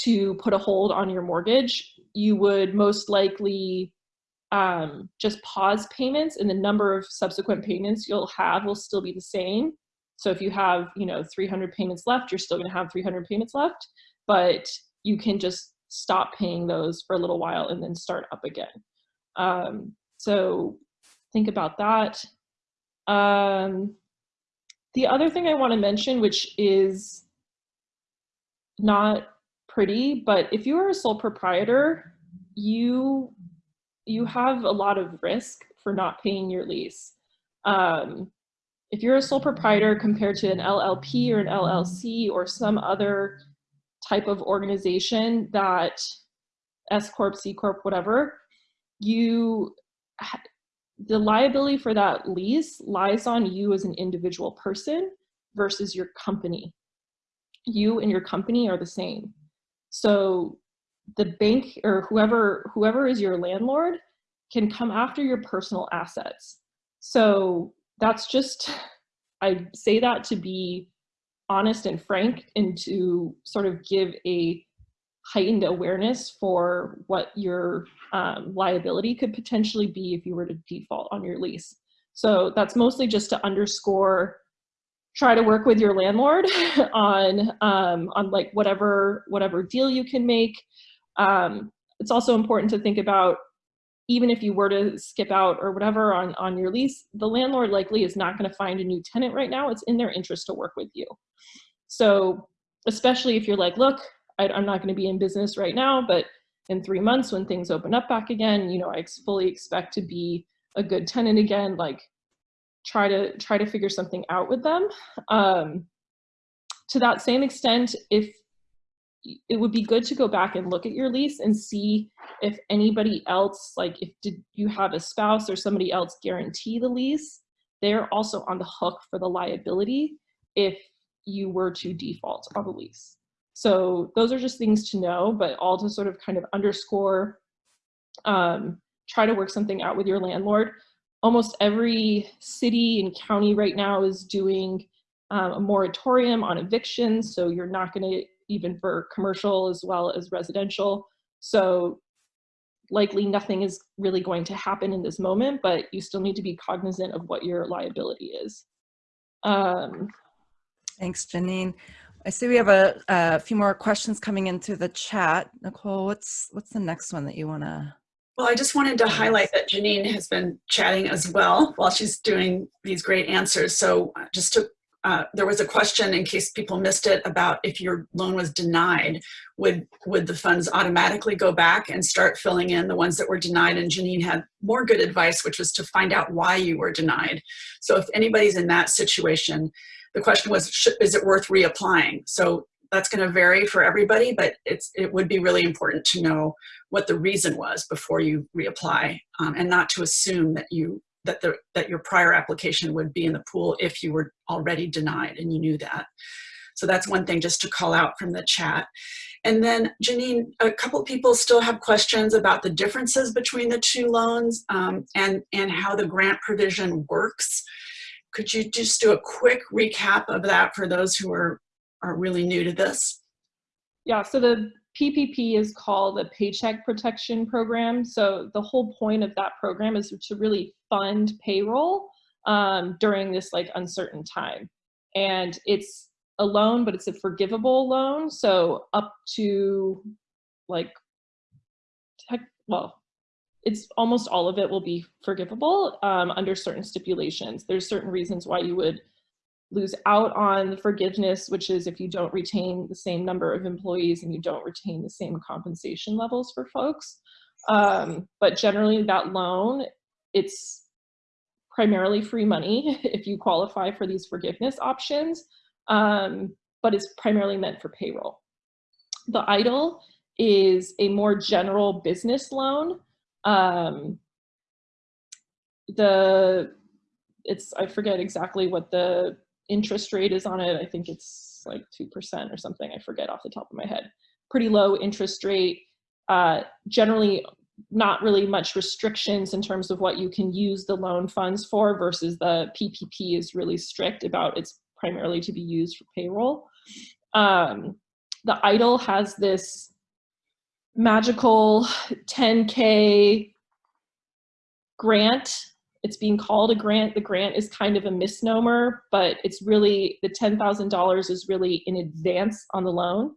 to put a hold on your mortgage. You would most likely um, just pause payments and the number of subsequent payments you'll have will still be the same. So if you have, you know, 300 payments left, you're still gonna have 300 payments left, but you can just stop paying those for a little while and then start up again. Um, so think about that. Um, the other thing I want to mention, which is not pretty, but if you are a sole proprietor, you you have a lot of risk for not paying your lease. Um, if you're a sole proprietor compared to an LLP or an LLC or some other type of organization that S Corp, C Corp, whatever, you the liability for that lease lies on you as an individual person versus your company. You and your company are the same. So the bank or whoever whoever is your landlord can come after your personal assets. So that's just I say that to be honest and frank and to sort of give a heightened awareness for what your um, liability could potentially be if you were to default on your lease. So that's mostly just to underscore, try to work with your landlord on, um, on like whatever, whatever deal you can make. Um, it's also important to think about even if you were to skip out or whatever on, on your lease, the landlord likely is not gonna find a new tenant right now. It's in their interest to work with you. So especially if you're like, look, I, am not gonna be in business right now, but in three months when things open up back again, you know, I fully expect to be a good tenant again, like try to try to figure something out with them. Um, to that same extent, if it would be good to go back and look at your lease and see if anybody else, like if did you have a spouse or somebody else guarantee the lease, they're also on the hook for the liability if you were to default on the lease. So those are just things to know, but all to sort of kind of underscore, um, try to work something out with your landlord. Almost every city and county right now is doing um, a moratorium on evictions. So you're not gonna even for commercial as well as residential. So likely nothing is really going to happen in this moment, but you still need to be cognizant of what your liability is. Um, Thanks, Janine. I see we have a, a, few more questions coming into the chat. Nicole, what's what's the next one that you want to? Well, I just wanted to highlight that Janine has been chatting as well while she's doing these great answers. So uh, just to uh, there was a question in case people missed it about if your loan was denied, would, would the funds automatically go back and start filling in the ones that were denied? And Janine had more good advice, which was to find out why you were denied. So if anybody's in that situation, the question was, is it worth reapplying? So that's going to vary for everybody, but it's, it would be really important to know what the reason was before you reapply um, and not to assume that you that, the, that your prior application would be in the pool if you were already denied and you knew that. So that's one thing just to call out from the chat. And then Janine, a couple people still have questions about the differences between the two loans um, and, and how the grant provision works. Could you just do a quick recap of that for those who are, are really new to this? Yeah, so the PPP is called the Paycheck Protection Program. So the whole point of that program is to really fund payroll um, during this like uncertain time. And it's a loan, but it's a forgivable loan. So up to like, tech, well, it's almost all of it will be forgivable um, under certain stipulations. There's certain reasons why you would lose out on the forgiveness, which is if you don't retain the same number of employees and you don't retain the same compensation levels for folks. Um, but generally that loan, it's primarily free money if you qualify for these forgiveness options, um, but it's primarily meant for payroll. The EIDL is a more general business loan. Um, the it's I forget exactly what the interest rate is on it. I think it's like 2% or something. I forget off the top of my head. Pretty low interest rate. Uh, generally, not really much restrictions in terms of what you can use the loan funds for versus the PPP is really strict about it's primarily to be used for payroll. Um, the EIDL has this magical 10K grant. It's being called a grant. The grant is kind of a misnomer, but it's really, the $10,000 is really in advance on the loan.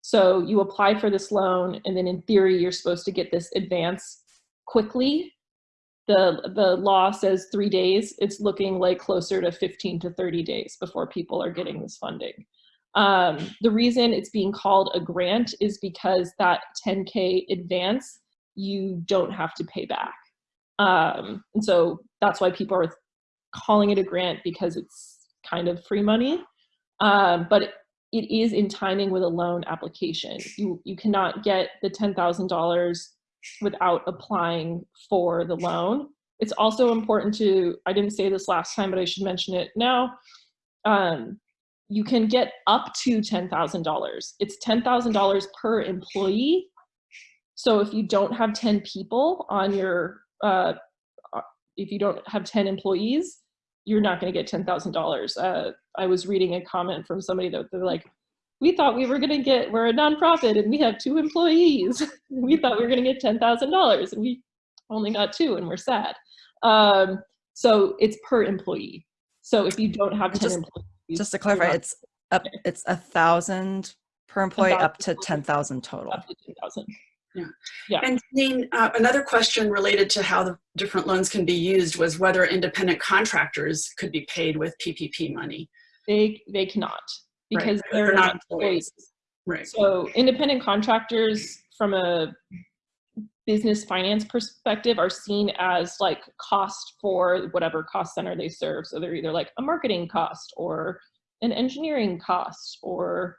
So you apply for this loan and then in theory, you're supposed to get this advance quickly. The, the law says three days. It's looking like closer to 15 to 30 days before people are getting this funding. Um, the reason it's being called a grant is because that 10K advance, you don't have to pay back. Um, and so that's why people are calling it a grant because it's kind of free money. Um, but it, it is in timing with a loan application. You, you cannot get the $10,000 without applying for the loan. It's also important to, I didn't say this last time, but I should mention it now. Um, you can get up to $10,000. It's $10,000 per employee. So if you don't have 10 people on your, uh, if you don't have 10 employees, you're not going to get $10,000. Uh, I was reading a comment from somebody that they're like, we thought we were going to get, we're a nonprofit and we have two employees. we thought we were going to get $10,000 and we only got two and we're sad. Um, so it's per employee. So if you don't have 10 Just- employees, Just to clarify, it's up, it's a thousand per employee up to thousand. 10,000 total. up to 10,000. And Janine, uh, another question related to how the different loans can be used was whether independent contractors could be paid with PPP money. They, they cannot Right, because they're they're not not employees. employees. Right. So independent contractors from a business finance perspective are seen as like cost for whatever cost center they serve. So they're either like a marketing cost or an engineering cost or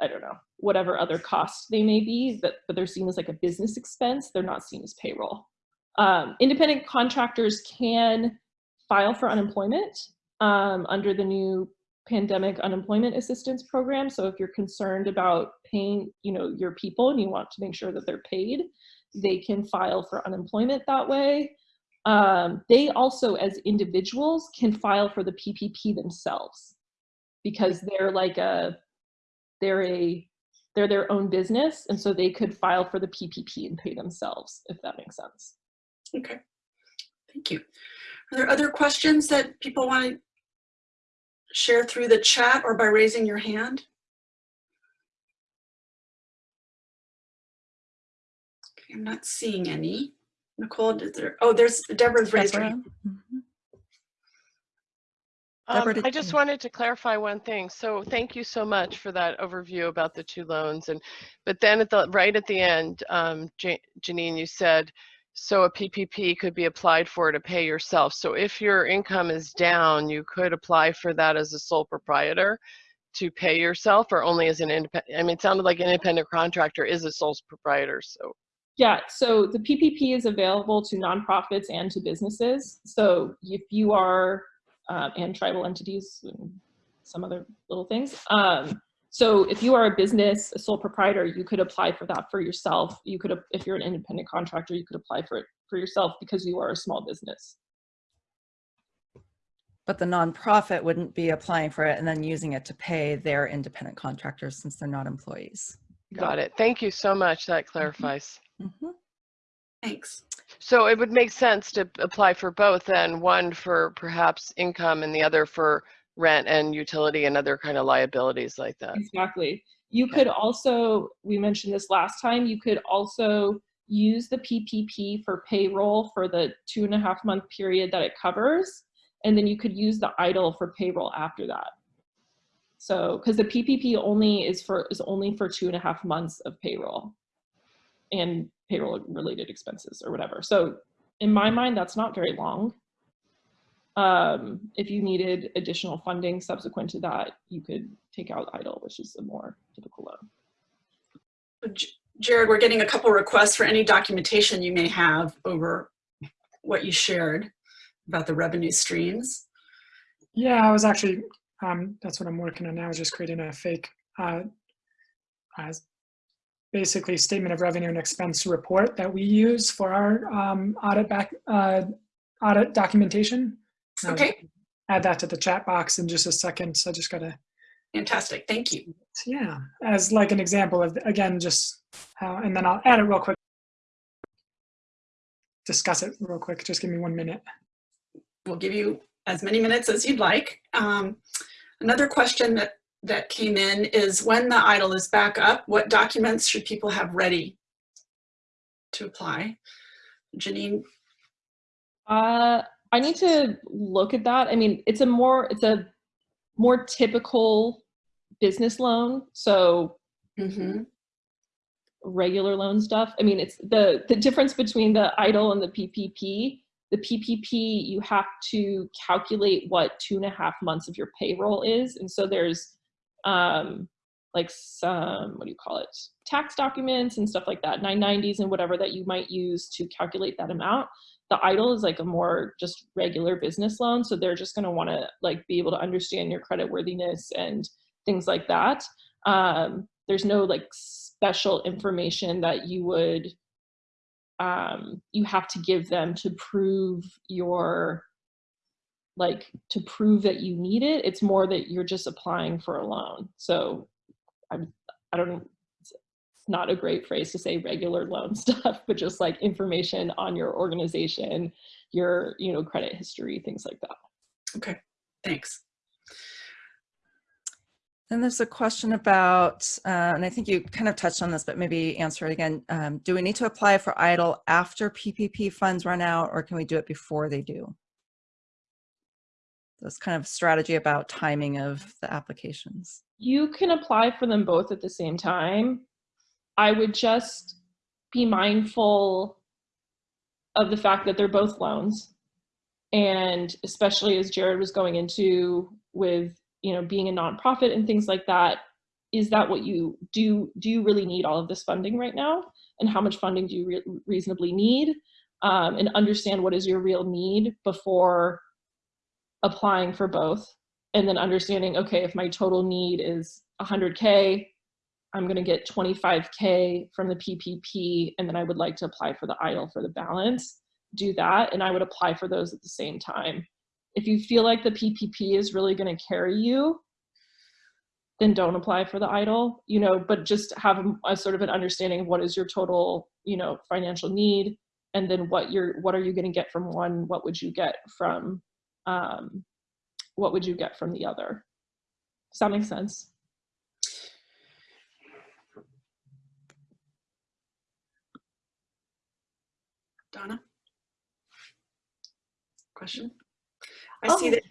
I don't know, whatever other costs they may be, but, but they're seen as like a business expense. They're not seen as payroll. Um, independent contractors can file for unemployment um, under the new pandemic unemployment assistance program. So if you're concerned about paying, you know, your people and you want to make sure that they're paid, they can file for unemployment that way. Um, they also, as individuals, can file for the PPP themselves because they're like a, they're a, they're their own business, and so they could file for the PPP and pay themselves, if that makes sense. Okay. Thank you. Are there other questions that people want to share through the chat or by raising your hand? Okay, I'm not seeing any. Nicole, did there, oh, there's Deborah's raised her hand. Deborah? Mhm. Um, Deborah, did I just wanted to clarify one thing. So thank you so much for that overview about the two loans. And but then at the right at the end, um, Janine, you said so a PPP could be applied for to pay yourself. So if your income is down, you could apply for that as a sole proprietor to pay yourself, or only as an independent. I mean, it sounded like an independent contractor is a sole proprietor. So Yeah, so the PPP is available to nonprofits and to businesses. So if you are, um, and tribal entities and some other little things. Um, so if you are a business, a sole proprietor, you could apply for that for yourself. You could, if you're an independent contractor, you could apply for it for yourself because you are a small business. But the nonprofit wouldn't be applying for it and then using it to pay their independent contractors since they're not employees. got it. Thank you so much. That clarifies. Mhm. Thanks. So it would make sense to apply for both then, one for perhaps income and the other for rent and utility and other kind of liabilities like that. Exactly. You could also, we mentioned this last time, you could also use the PPP for payroll for the two and a half month period that it covers. And then you could use the EIDL for payroll after that. So, because the PPP only is for, is only for two and a half months of payroll and payroll related expenses or whatever. So in my mind, that's not very long. Um, if you needed additional funding subsequent to that, you could take out EIDL, which is a more typical loan. Jared, we're getting a couple requests for any documentation you may have over what you shared about the revenue streams. Yeah, I was actually Um, that's what I'm working on now, is just creating a fake, uh, uh, basically statement of revenue and expense report that we use for our um, audit back uh, audit documentation. Okay, Add that to the chat box in just a second. So I just gotta, fantastic. Thank you. yeah, as like an example of, again, just how, and then I'll add it real quick. Discuss it real quick. Just give me one minute. We'll give you as many minutes as you'd like. Um, another question that, that came in is when the EIDL is back up, what documents should people have ready to apply? Janine, Uh, I need to look at that. I mean, it's a more it's a more typical business loan, so mhm, regular loan stuff. I mean, it's the the difference between the EIDL and the PPP. The PPP you have to calculate what two and a half months of your payroll is, and so there's um, like some what do you call it tax documents and stuff like that 990s and whatever that you might use to calculate that amount. The EIDL is like a more just regular business loan so they're just going to want to like be able to understand your credit worthiness and things like that. Um, there's no like special information that you would um, you have to give them to prove your like to prove that you need it it's more that you're just applying for a loan so i'm i don't it's not a great phrase to say regular loan stuff but just like information on your organization your you know credit history things like that okay, thanks. Then there's a question about, uh, and I think you kind of touched on this, but maybe answer it again. Um, do we need to apply for EIDL after PPP funds run out, or can we do it before they do? That's kind of strategy about timing of the applications. you can apply for them both at the same time. I would just be mindful of the fact that they're both loans. And especially as jared was going into with you know being a nonprofit and things like that is that what you do do you really need all of this funding right now? And how much funding do you re- reasonably need? Um, and understand what is your real need before applying for both and then understanding okay if my total need is 100k i'm going to get 25k from the ppp and then i would like to apply for the EIDL for the balance do that and i would apply for those at the same time. If you feel like the ppp is really going to carry you then don't apply for the EIDL you know but just have a, a sort of an understanding of what is your total you know financial need and then what you're what are you going to get from one what would you get from um, what would you get from the other? Does that make sense? Donna? Question? I see Oh, that,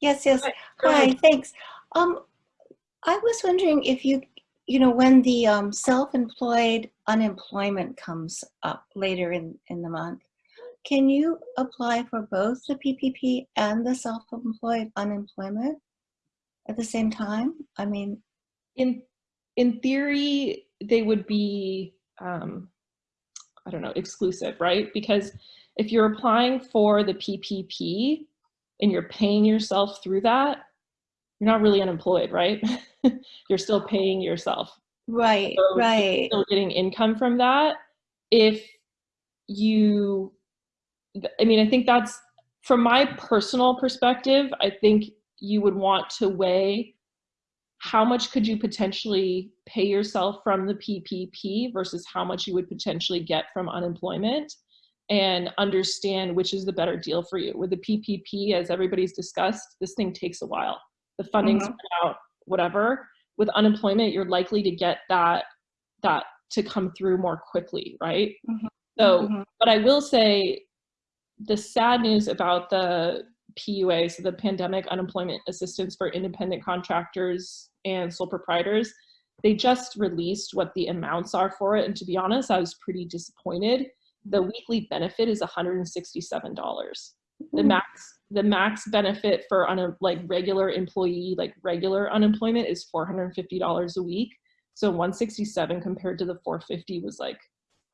Yes, yes. Hi, Hi, thanks. Um, I was wondering if you, you know, when the um, self-employed unemployment comes up later in, in the month, can you apply for both the PPP and the self-employed unemployment at the same time? I mean, In in theory, they would be um, I don't know exclusive, right? Because if you're applying for the PPP and you're paying yourself through that, you're not really unemployed, right? you're still paying yourself. right, So you're right. still getting income from that if you i mean i think that's from my personal perspective i think you would want to weigh how much could you potentially pay yourself from the ppp versus how much you would potentially get from unemployment and understand which is the better deal for you with the ppp as everybody's discussed this thing takes a while the funding's Mhm. out whatever with unemployment you're likely to get that that to come through more quickly right Mhm. so Mhm. but i will say the sad news about the pua so the pandemic unemployment assistance for independent contractors and sole proprietors they just released what the amounts are for it and to be honest i was pretty disappointed. The weekly benefit is $167 the Mm. max the max benefit for on a like regular employee like regular unemployment is $450 a week. So 167 compared to the 450 was like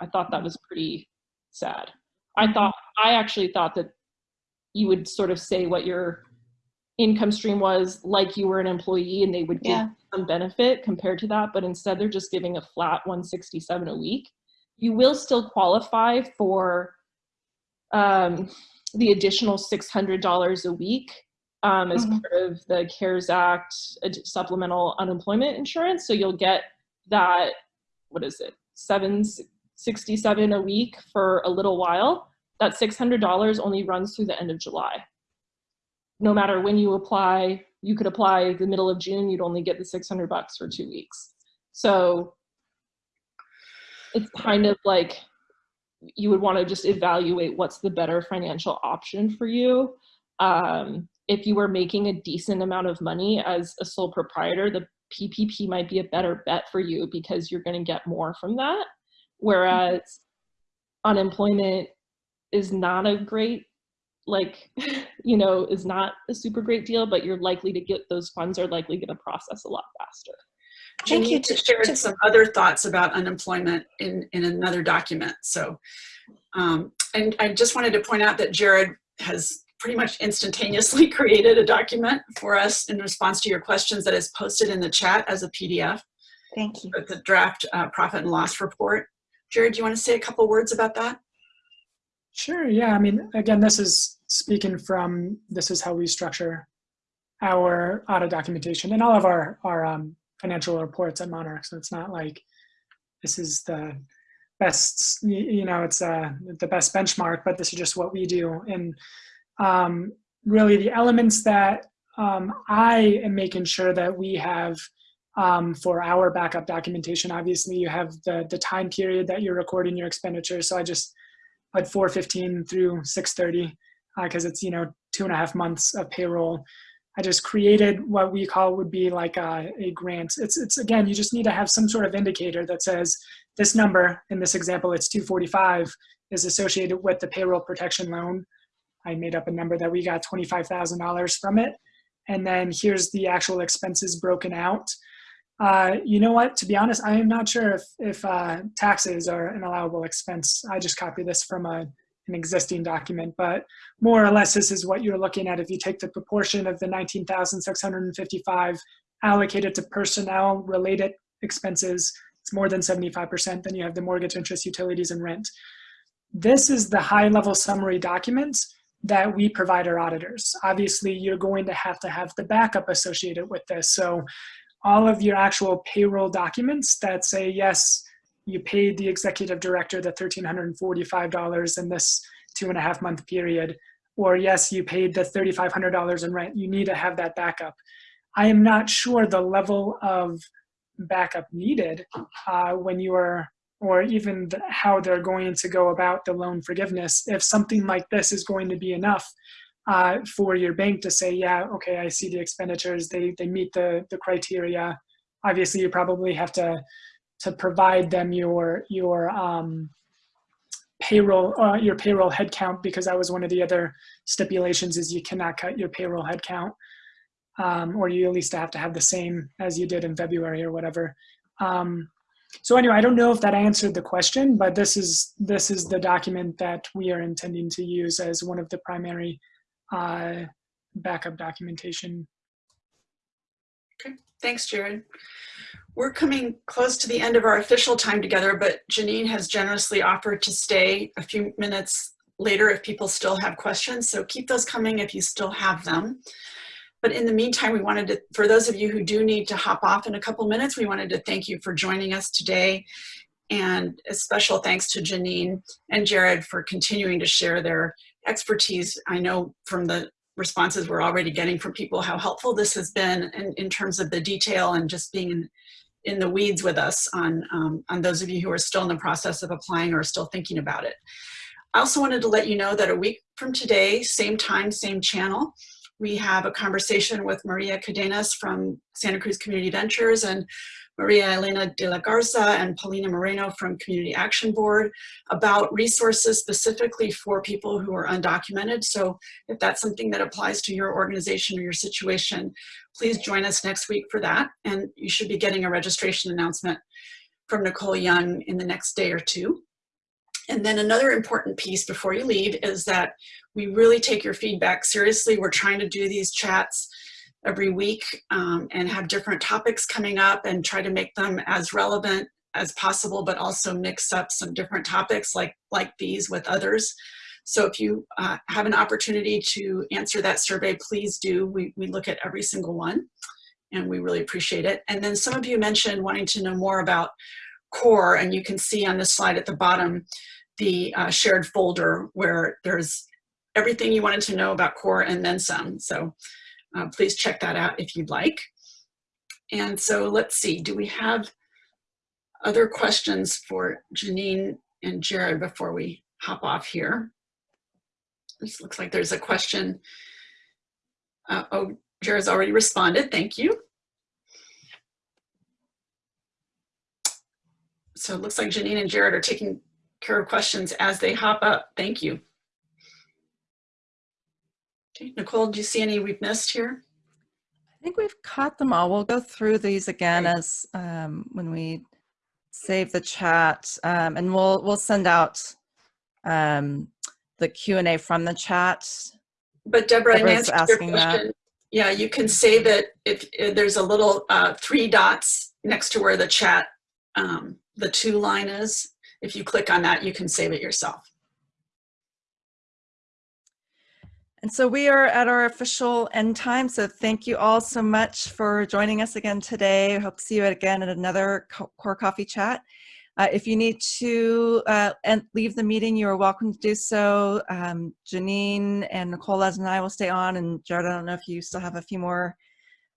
i thought that was pretty sad. I thought i actually thought that you would sort of say what your income stream was like you were an employee and they would give Yeah. some benefit compared to that, but instead they're just giving a flat 167 a week. You will still qualify for um, the additional $600 a week um, as Mhm. part of the CARES Act supplemental unemployment insurance. So you'll get that, what is it, 767 a week for a little while. That $600 only runs through the end of July no matter when you apply, you could apply the middle of June, you'd only get the 600 bucks for two weeks. So it's kind of like you would want to just evaluate what's the better financial option for you. Um, if you were making a decent amount of money as a sole proprietor, the PPP might be a better bet for you because you're going to get more from that. Whereas unemployment is not a great like you know is not a super great deal but you're likely to get those funds are likely going to process a lot faster Thank you. To- shared to- some other thoughts about unemployment in, in another document. So, um, and I just wanted to point out that Jared has pretty much instantaneously created a document for us in response to your questions that is posted in the chat as a PDF. Thank you. It's a draft uh, profit and loss report. Jared, do you want to say a couple words about that? Sure. Yeah. I mean, again, this is speaking from this is how we structure our audit documentation and all of our our um, financial reports at Monarch. So it's not like this is the best. You know, it's uh, the best benchmark, but this is just what we do. And um, really, the elements that um, I am making sure that we have um, for our backup documentation. Obviously, you have the the time period that you're recording your expenditures. So I just at 415 through 630 because uh, it's you know two and a half months of payroll. I just created what we call would be like a, a grant. It's it's again you just need to have some sort of indicator that says this number in this example it's 245 is associated with the payroll protection loan. I made up a number that we got $25000 from it. And then here's the actual expenses broken out uh, you know what? To be honest, I am not sure if if uh, taxes are an allowable expense. I just copied this from a an existing document, but more or less, this is what you're looking at. If you take the proportion of the 19,655 allocated to personnel-related expenses, it's more than 75%. Then you have the mortgage, interest, utilities, and rent. This is the high-level summary document that we provide our auditors. Obviously, you're going to have to have the backup associated with this. So all of your actual payroll documents that say, yes, you paid the executive director the $1,345 in this two and a half month period, or yes, you paid the $3,500 in rent. You need to have that backup. I am not sure the level of backup needed uh, when you are, or even the, how they're going to go about the loan forgiveness. If something like this is going to be enough uh, for your bank to say, yeah, okay, I see the expenditures, they, they meet the, the criteria. Obviously, you probably have to, to provide them your, your um, payroll, uh, your payroll headcount, because that was one of the other stipulations is you cannot cut your payroll headcount. Um, or you at least have to have the same as you did in February or whatever. Um, so anyway, I don't know if that answered the question, but this is this is the document that we are intending to use as one of the primary uh, backup documentation. Okay, thanks, Jared. We're coming close to the end of our official time together, but Janine has generously offered to stay a few minutes later if people still have questions. So keep those coming if you still have them. But in the meantime, we wanted to, for those of you who do need to hop off in a couple minutes, we wanted to thank you for joining us today. And a special thanks to Janine and Jared for continuing to share their expertise. I know from the responses we're already getting from people how helpful this has been in, in terms of the detail and just being in, in the weeds with us on, um, on those of you who are still in the process of applying or still thinking about it. I also wanted to let you know that a week from today, same time, same channel, we have a conversation with Maria Cadenas from Santa Cruz Community Ventures and Maria Elena de la Garza and Paulina Moreno from Community Action Board about resources specifically for people who are undocumented. So if that's something that applies to your organization or your situation, please join us next week for that. And you should be getting a registration announcement from Nicole Young in the next day or two. And then another important piece before you leave is that we really take your feedback seriously. We're trying to do these chats every week um, and have different topics coming up and try to make them as relevant as possible, but also mix up some different topics like, like these with others. So if you uh, have an opportunity to answer that survey, please do. We, we look at every single one and we really appreciate it. And then some of you mentioned wanting to know more about core and you can see on this slide at the bottom the uh, shared folder where there's everything you wanted to know about core and then some. So uh, please check that out if you'd like. And so let's see, do we have other questions for Janine and Jared before we hop off here? This looks like there's a question. Uh, oh, Jared's already responded, thank you. So it looks like Janine and Jared are taking care of questions as they hop up. Thank you. Okay, Nicole, do you see any we've missed here? I think we've caught them all. We'll go through these again as um, when we save the chat, um, and we'll we'll send out um, the Q and A from the chat. But Deborah, Deborah's answer to your asking question, yeah, you can save it if, if there's a little uh, three dots next to where the chat, um, the two line is. If you click on that, you can save it yourself. And so we are at our official end time. So thank you all so much for joining us again today. I hope to see you again at another Core Coffee Chat. Uh, if you need to uh, leave the meeting, you are welcome to do so. Um, Janine and Nicole as and I will stay on. And Jared, I don't know if you still have a few more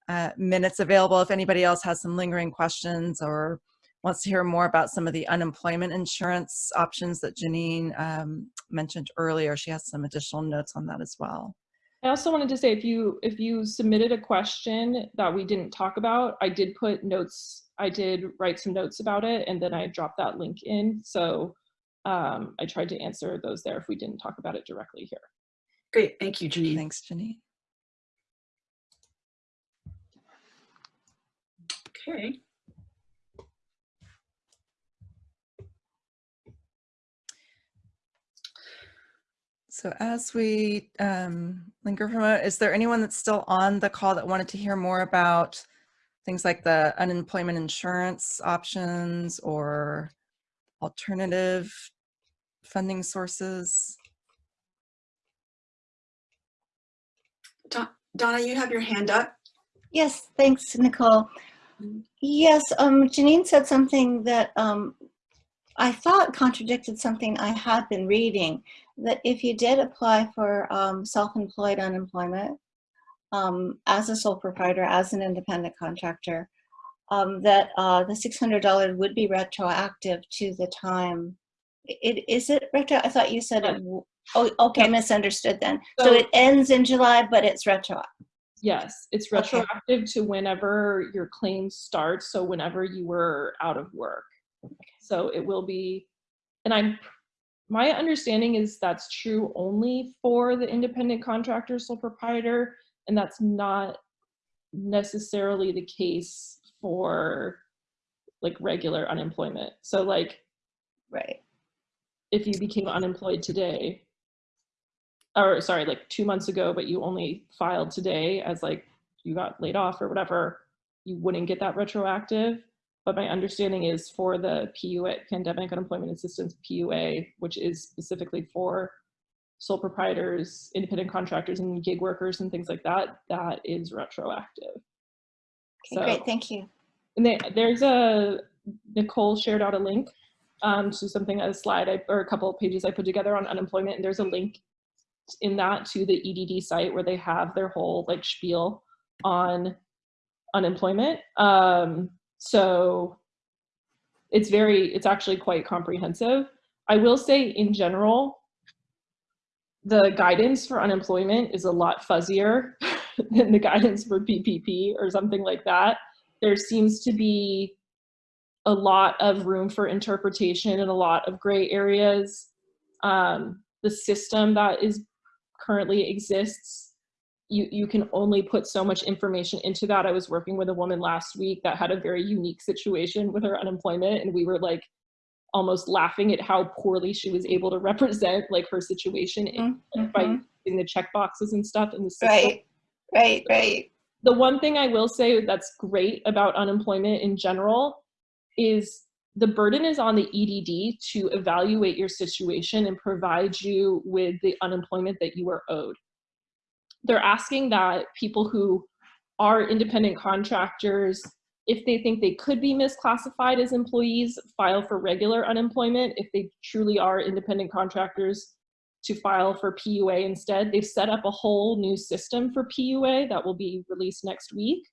uh, minutes available. If anybody else has some lingering questions or wants to hear more about some of the unemployment insurance options that Janine um, mentioned earlier. She has some additional notes on that as well. I also wanted to say if you if you submitted a question that we didn't talk about, I did put notes, I did write some notes about it and then I dropped that link in. So um, I tried to answer those there if we didn't talk about it directly here. Great, thank you, Janine. Thanks, Janine. Okay. So as we um, linger from is there anyone that's still on the call that wanted to hear more about things like the unemployment insurance options or alternative funding sources? Donna, you have your hand up. Yes, thanks, Nicole. Yes, um, Janine said something that um, I thought contradicted something I had been reading, that if you did apply for um, self-employed unemployment um, as a sole proprietor, as an independent contractor, um, that uh, the $600 would be retroactive to the time. It, is it retro? I thought you said it. Oh, okay, I misunderstood then. So, so, it ends in July, but it's retroactive. Yes, it's retroactive okay. to whenever your claim starts. So whenever you were out of work. So it will be, and I'm, my understanding is that's true only for the independent contractor sole proprietor, and that's not necessarily the case for like regular unemployment. So like, right. If you became unemployed today, or sorry, like two months ago, but you only filed today as like you got laid off or whatever, you wouldn't get that retroactive. But my understanding is for the PUA, Pandemic Unemployment Assistance PUA, which is specifically for sole proprietors, independent contractors, and gig workers and things like that, that is retroactive. Okay, so, great, thank you. And they, there's a, Nicole shared out a link um, to something, a slide I, or a couple of pages I put together on unemployment, and there's a link in that to the EDD site where they have their whole like spiel on unemployment. Um, so it's very, it's actually quite comprehensive. I will say in general, the guidance for unemployment is a lot fuzzier than the guidance for PPP or something like that. There seems to be a lot of room for interpretation and a lot of gray areas. Um, the system that is currently exists you, you can only put so much information into that. I was working with a woman last week that had a very unique situation with her unemployment and we were like almost laughing at how poorly she was able to represent like her situation in- mm-hmm. by using the check boxes and stuff in the system. Right, right, right. The one thing I will say that's great about unemployment in general is the burden is on the EDD to evaluate your situation and provide you with the unemployment that you are owed. They're asking that people who are independent contractors, if they think they could be misclassified as employees, file for regular unemployment. If they truly are independent contractors, to file for PUA instead. They've set up a whole new system for PUA that will be released next week.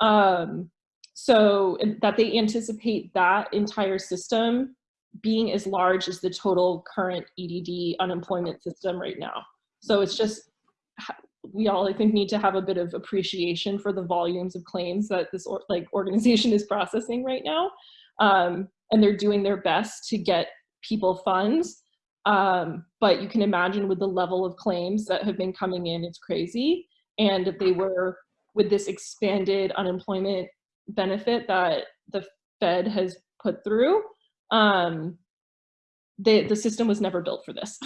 Um, so that they anticipate that entire system being as large as the total current EDD unemployment system right now. So it's just, we all I think need to have a bit of appreciation for the volumes of claims that this or, like organization is processing right now. Um, and they're doing their best to get people funds. Um, but you can imagine with the level of claims that have been coming in, it's crazy. And if they were with this expanded unemployment benefit that the Fed has put through, um, the, the system was never built for this.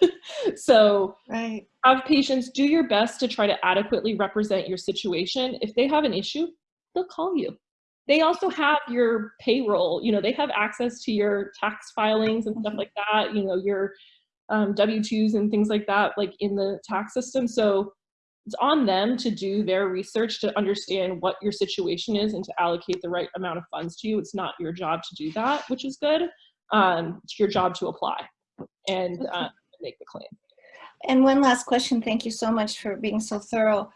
so Right. have patience do your best to try to adequately represent your situation. If they have an issue, they'll call you. They also have your payroll, you know, they have access to your tax filings and stuff like that, you know, your um, W-2s and things like that, like in the tax system. So it's on them to do their research to understand what your situation is and to allocate the right amount of funds to you. It's not your job to do that, which is good. Um, it's your job to apply and uh, make the claim. And one last question. Thank you so much for being so thorough.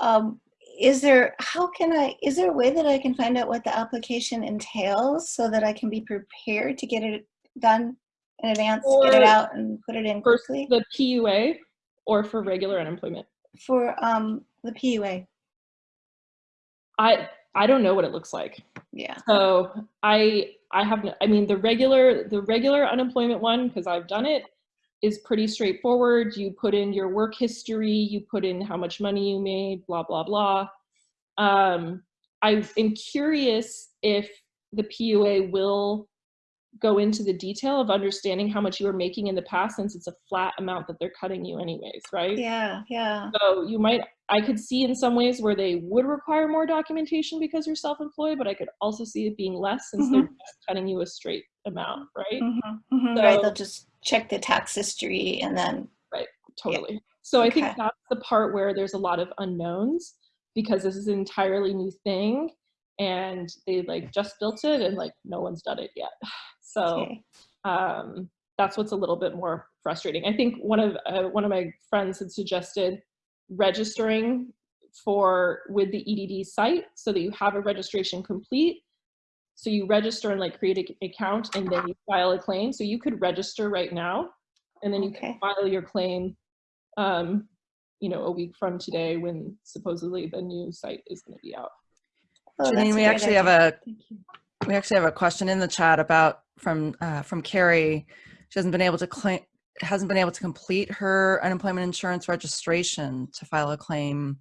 Um, is there, how can I, is there a way that I can find out what the application entails so that I can be prepared to get it done in advance, get it out and put it in For quickly? the PUA or for regular unemployment? For um, the PUA, I I don't know what it looks like. yeah. So I I have no, I mean the regular the regular unemployment one because I've done it is pretty straightforward. You put in your work history, you put in how much money you made, blah blah blah. Um, I am curious if the PUA will go into the detail of understanding how much you were making in the past since it's a flat amount that they're cutting you anyways, right? Yeah, yeah. So you might, I could see in some ways where they would require more documentation because you're self-employed, but I could also see it being less since they're just cutting you a straight amount, right? Mhm, mhm, Right, they'll just check the tax history and then, Right, Totally. So I think that's the part where there's a lot of unknowns because this is an entirely new thing and they like just built it and like no one's done it yet. So okay. um, that's what's a little bit more frustrating. I think one of uh, one of my friends had suggested registering for with the EDD site so that you have a registration complete. So you register and like create an account and then you file a claim. So you could register right now and then you can file your claim um, you know, a week from today when supposedly the new site is going to be out. Oh, Janine, we great actually have a Thank you. we actually have a question in the chat about from uh, from Carrie. She hasn't been able to claim hasn't been able to complete her unemployment insurance registration to file a claim.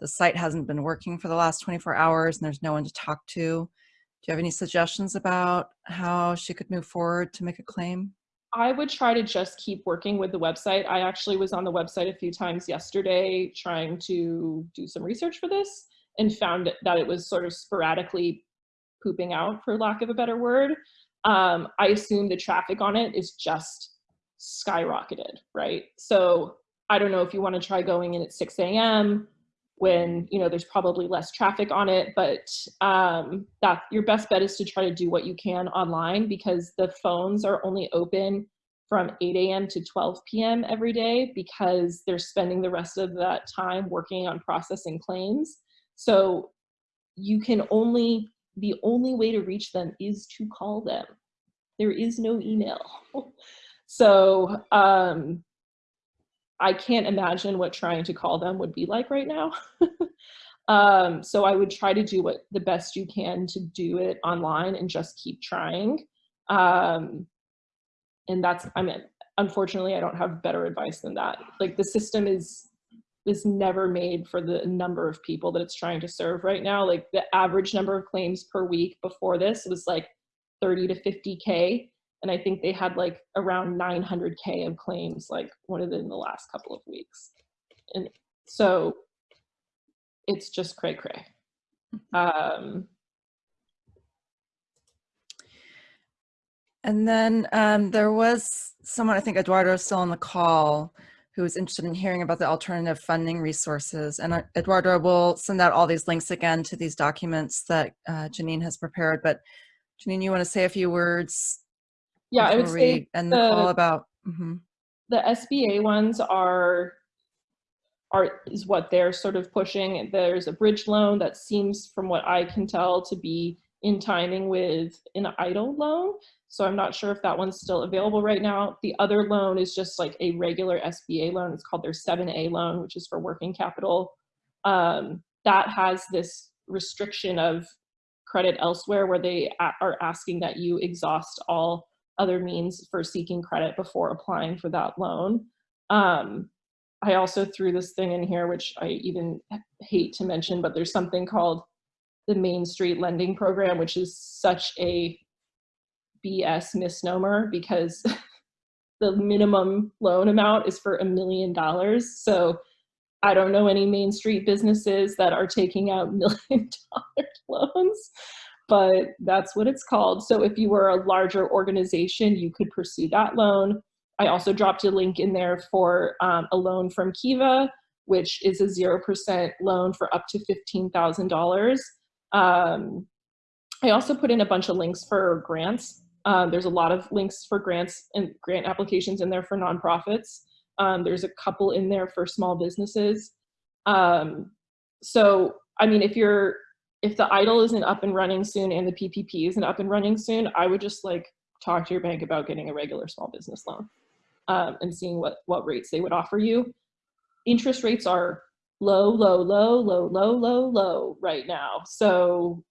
The site hasn't been working for the last 24 hours, and there's no one to talk to. Do you have any suggestions about how she could move forward to make a claim? I would try to just keep working with the website. I actually was on the website a few times yesterday trying to do some research for this and found that it was sort of sporadically pooping out, for lack of a better word. Um, I assume the traffic on it is just skyrocketed, right? So I don't know if you want to try going in at 6 a.m. when you know there's probably less traffic on it, but um, that your best bet is to try to do what you can online because the phones are only open from 8 a.m. to 12 p.m. every day because they're spending the rest of that time working on processing claims. So you can only the only way to reach them is to call them. There is no email. so um, I can't imagine what trying to call them would be like right now. um, so I would try to do what the best you can to do it online and just keep trying. Um, and that's, I mean, unfortunately, I don't have better advice than that. Like the system is is never made for the number of people that it's trying to serve right now. Like the average number of claims per week before this was like 30 to 50k And I think they had like around 900K of claims, like one of in the last couple of weeks. And so it's just cray cray. Um, And then um, there was someone, I think Eduardo is still on the call, who was interested in hearing about the alternative funding resources. And uh, Eduardo will send out all these links again to these documents that uh, Janine has prepared. But Janine, you want to say a few words? yeah, I would say we end the, the- call about. mhm. the SBA ones are are is what they're sort of pushing. There's a bridge loan that seems, from what I can tell, to be in timing with an EIDL loan. So I'm not sure if that one's still available right now. The other loan is just like a regular SBA loan. It's called their 7A loan, which is for working capital. Um, that has this restriction of credit elsewhere where they are asking that you exhaust all other means for seeking credit before applying for that loan. Um, I also threw this thing in here, which I even hate to mention, but there's something called the Main Street Lending Program, which is such a BS misnomer because the minimum loan amount is for a million dollars. So I don't know any Main Street businesses that are taking out million dollar loans but that's what it's called. So if you were a larger organization, you could pursue that loan. I also dropped a link in there for um, a loan from Kiva, which is a 0% loan for up to $15,000. Um, I also put in a bunch of links for grants. Um, there's a lot of links for grants and grant applications in there for nonprofits. Um, there's a couple in there for small businesses. Um, so, I mean, if you're if the EIDL isn't up and running soon and the PPP isn't up and running soon, I would just like talk to your bank about getting a regular small business loan um, and seeing what, what rates they would offer you. Interest rates are low, low, low, low, low, low, low right now. So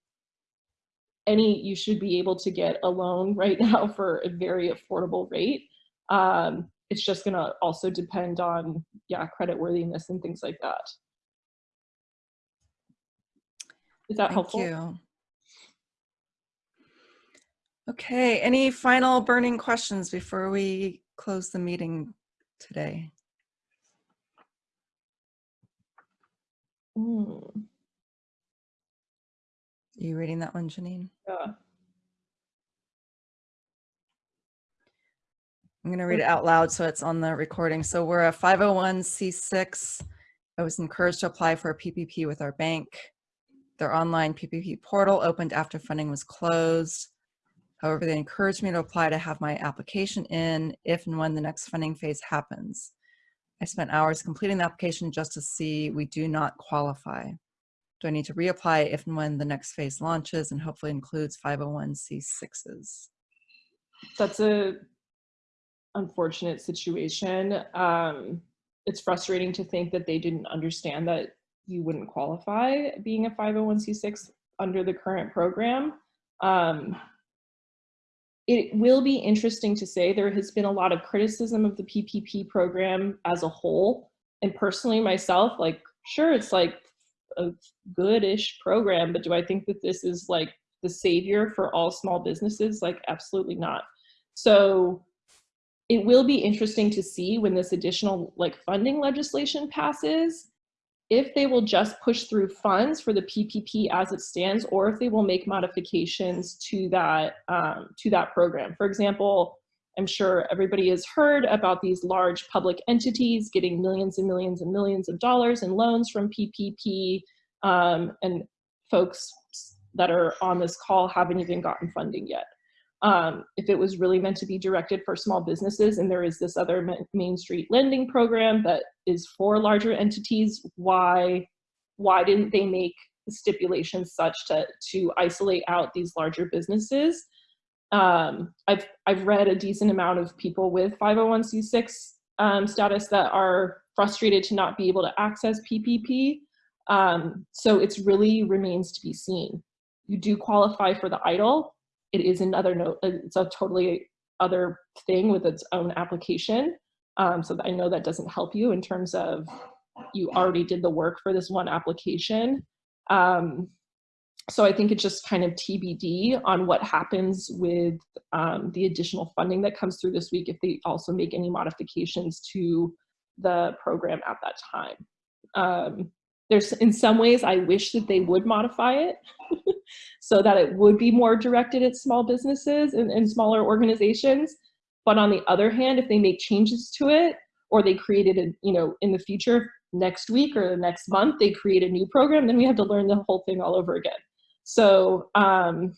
any, you should be able to get a loan right now for a very affordable rate. Um, it's just gonna also depend on, yeah, credit worthiness and things like that. Is that Thank helpful? you. Okay, any final burning questions before we close the meeting today? Mm, Are you reading that one, Janine? yeah. I'm going to read it out loud so it's on the recording. So we're a 501c6. I was encouraged to apply for a PPP with our bank. Their online PPP portal opened after funding was closed. However, they encouraged me to apply to have my application in if and when the next funding phase happens. I spent hours completing the application just to see we do not qualify. Do I need to reapply if and when the next phase launches and hopefully includes 501c6s? that's a unfortunate situation. Um, it's frustrating to think that they didn't understand that you wouldn't qualify being a 501c6 under the current program. Um, it will be interesting to say there has been a lot of criticism of the PPP program as a whole. And personally, myself, like, sure, it's like a good-ish program, but do I think that this is like the savior for all small businesses? Like, absolutely not. So it will be interesting to see when this additional like funding legislation passes, if they will just push through funds for the PPP as it stands, or if they will make modifications to that um, to that program. For example, I'm sure everybody has heard about these large public entities getting millions and millions and millions of dollars in loans from PPP, um, and folks that are on this call haven't even gotten funding yet. Um, if it was really meant to be directed for small businesses and there is this other Main Street lending program that is for larger entities, why, why didn't they make the stipulations such to, to isolate out these larger businesses? Um, I've, I've read a decent amount of people with 501c6 um, status that are frustrated to not be able to access PPP. Um, so it's really remains to be seen. You do qualify for the EIDL, it is another note, it's a totally other thing with its own application. Um, so I know that doesn't help you in terms of you already did the work for this one application. Um, so I think it's just kind of TBD on what happens with um, the additional funding that comes through this week if they also make any modifications to the program at that time. Um, there's in some ways I wish that they would modify it so that it would be more directed at small businesses and, and smaller organizations. But on the other hand, if they make changes to it or they created a, you know, in the future next week or the next month, they create a new program, then we have to learn the whole thing all over again. So um,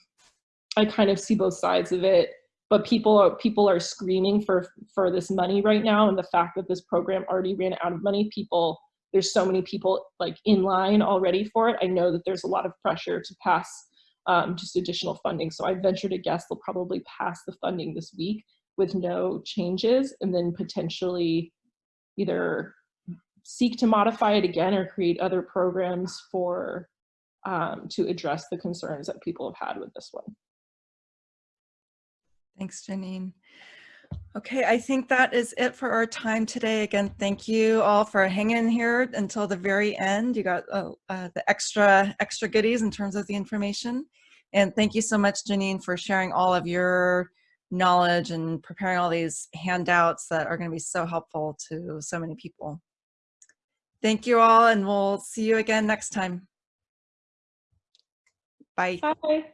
I kind of see both sides of it, but people are, people are screaming for, for this money right now. And the fact that this program already ran out of money, people, there's so many people like in line already for it. I know that there's a lot of pressure to pass um, just additional funding. So I venture to guess they'll probably pass the funding this week with no changes and then potentially either seek to modify it again or create other programs for um, to address the concerns that people have had with this one. Thanks, Janine. Okay, I think that is it for our time today. Again, thank you all for hanging in here until the very end. You got uh, uh, the extra extra goodies in terms of the information. And thank you so much, Janine, for sharing all of your knowledge and preparing all these handouts that are going to be so helpful to so many people. Thank you all, and we'll see you again next time. Bye. Bye.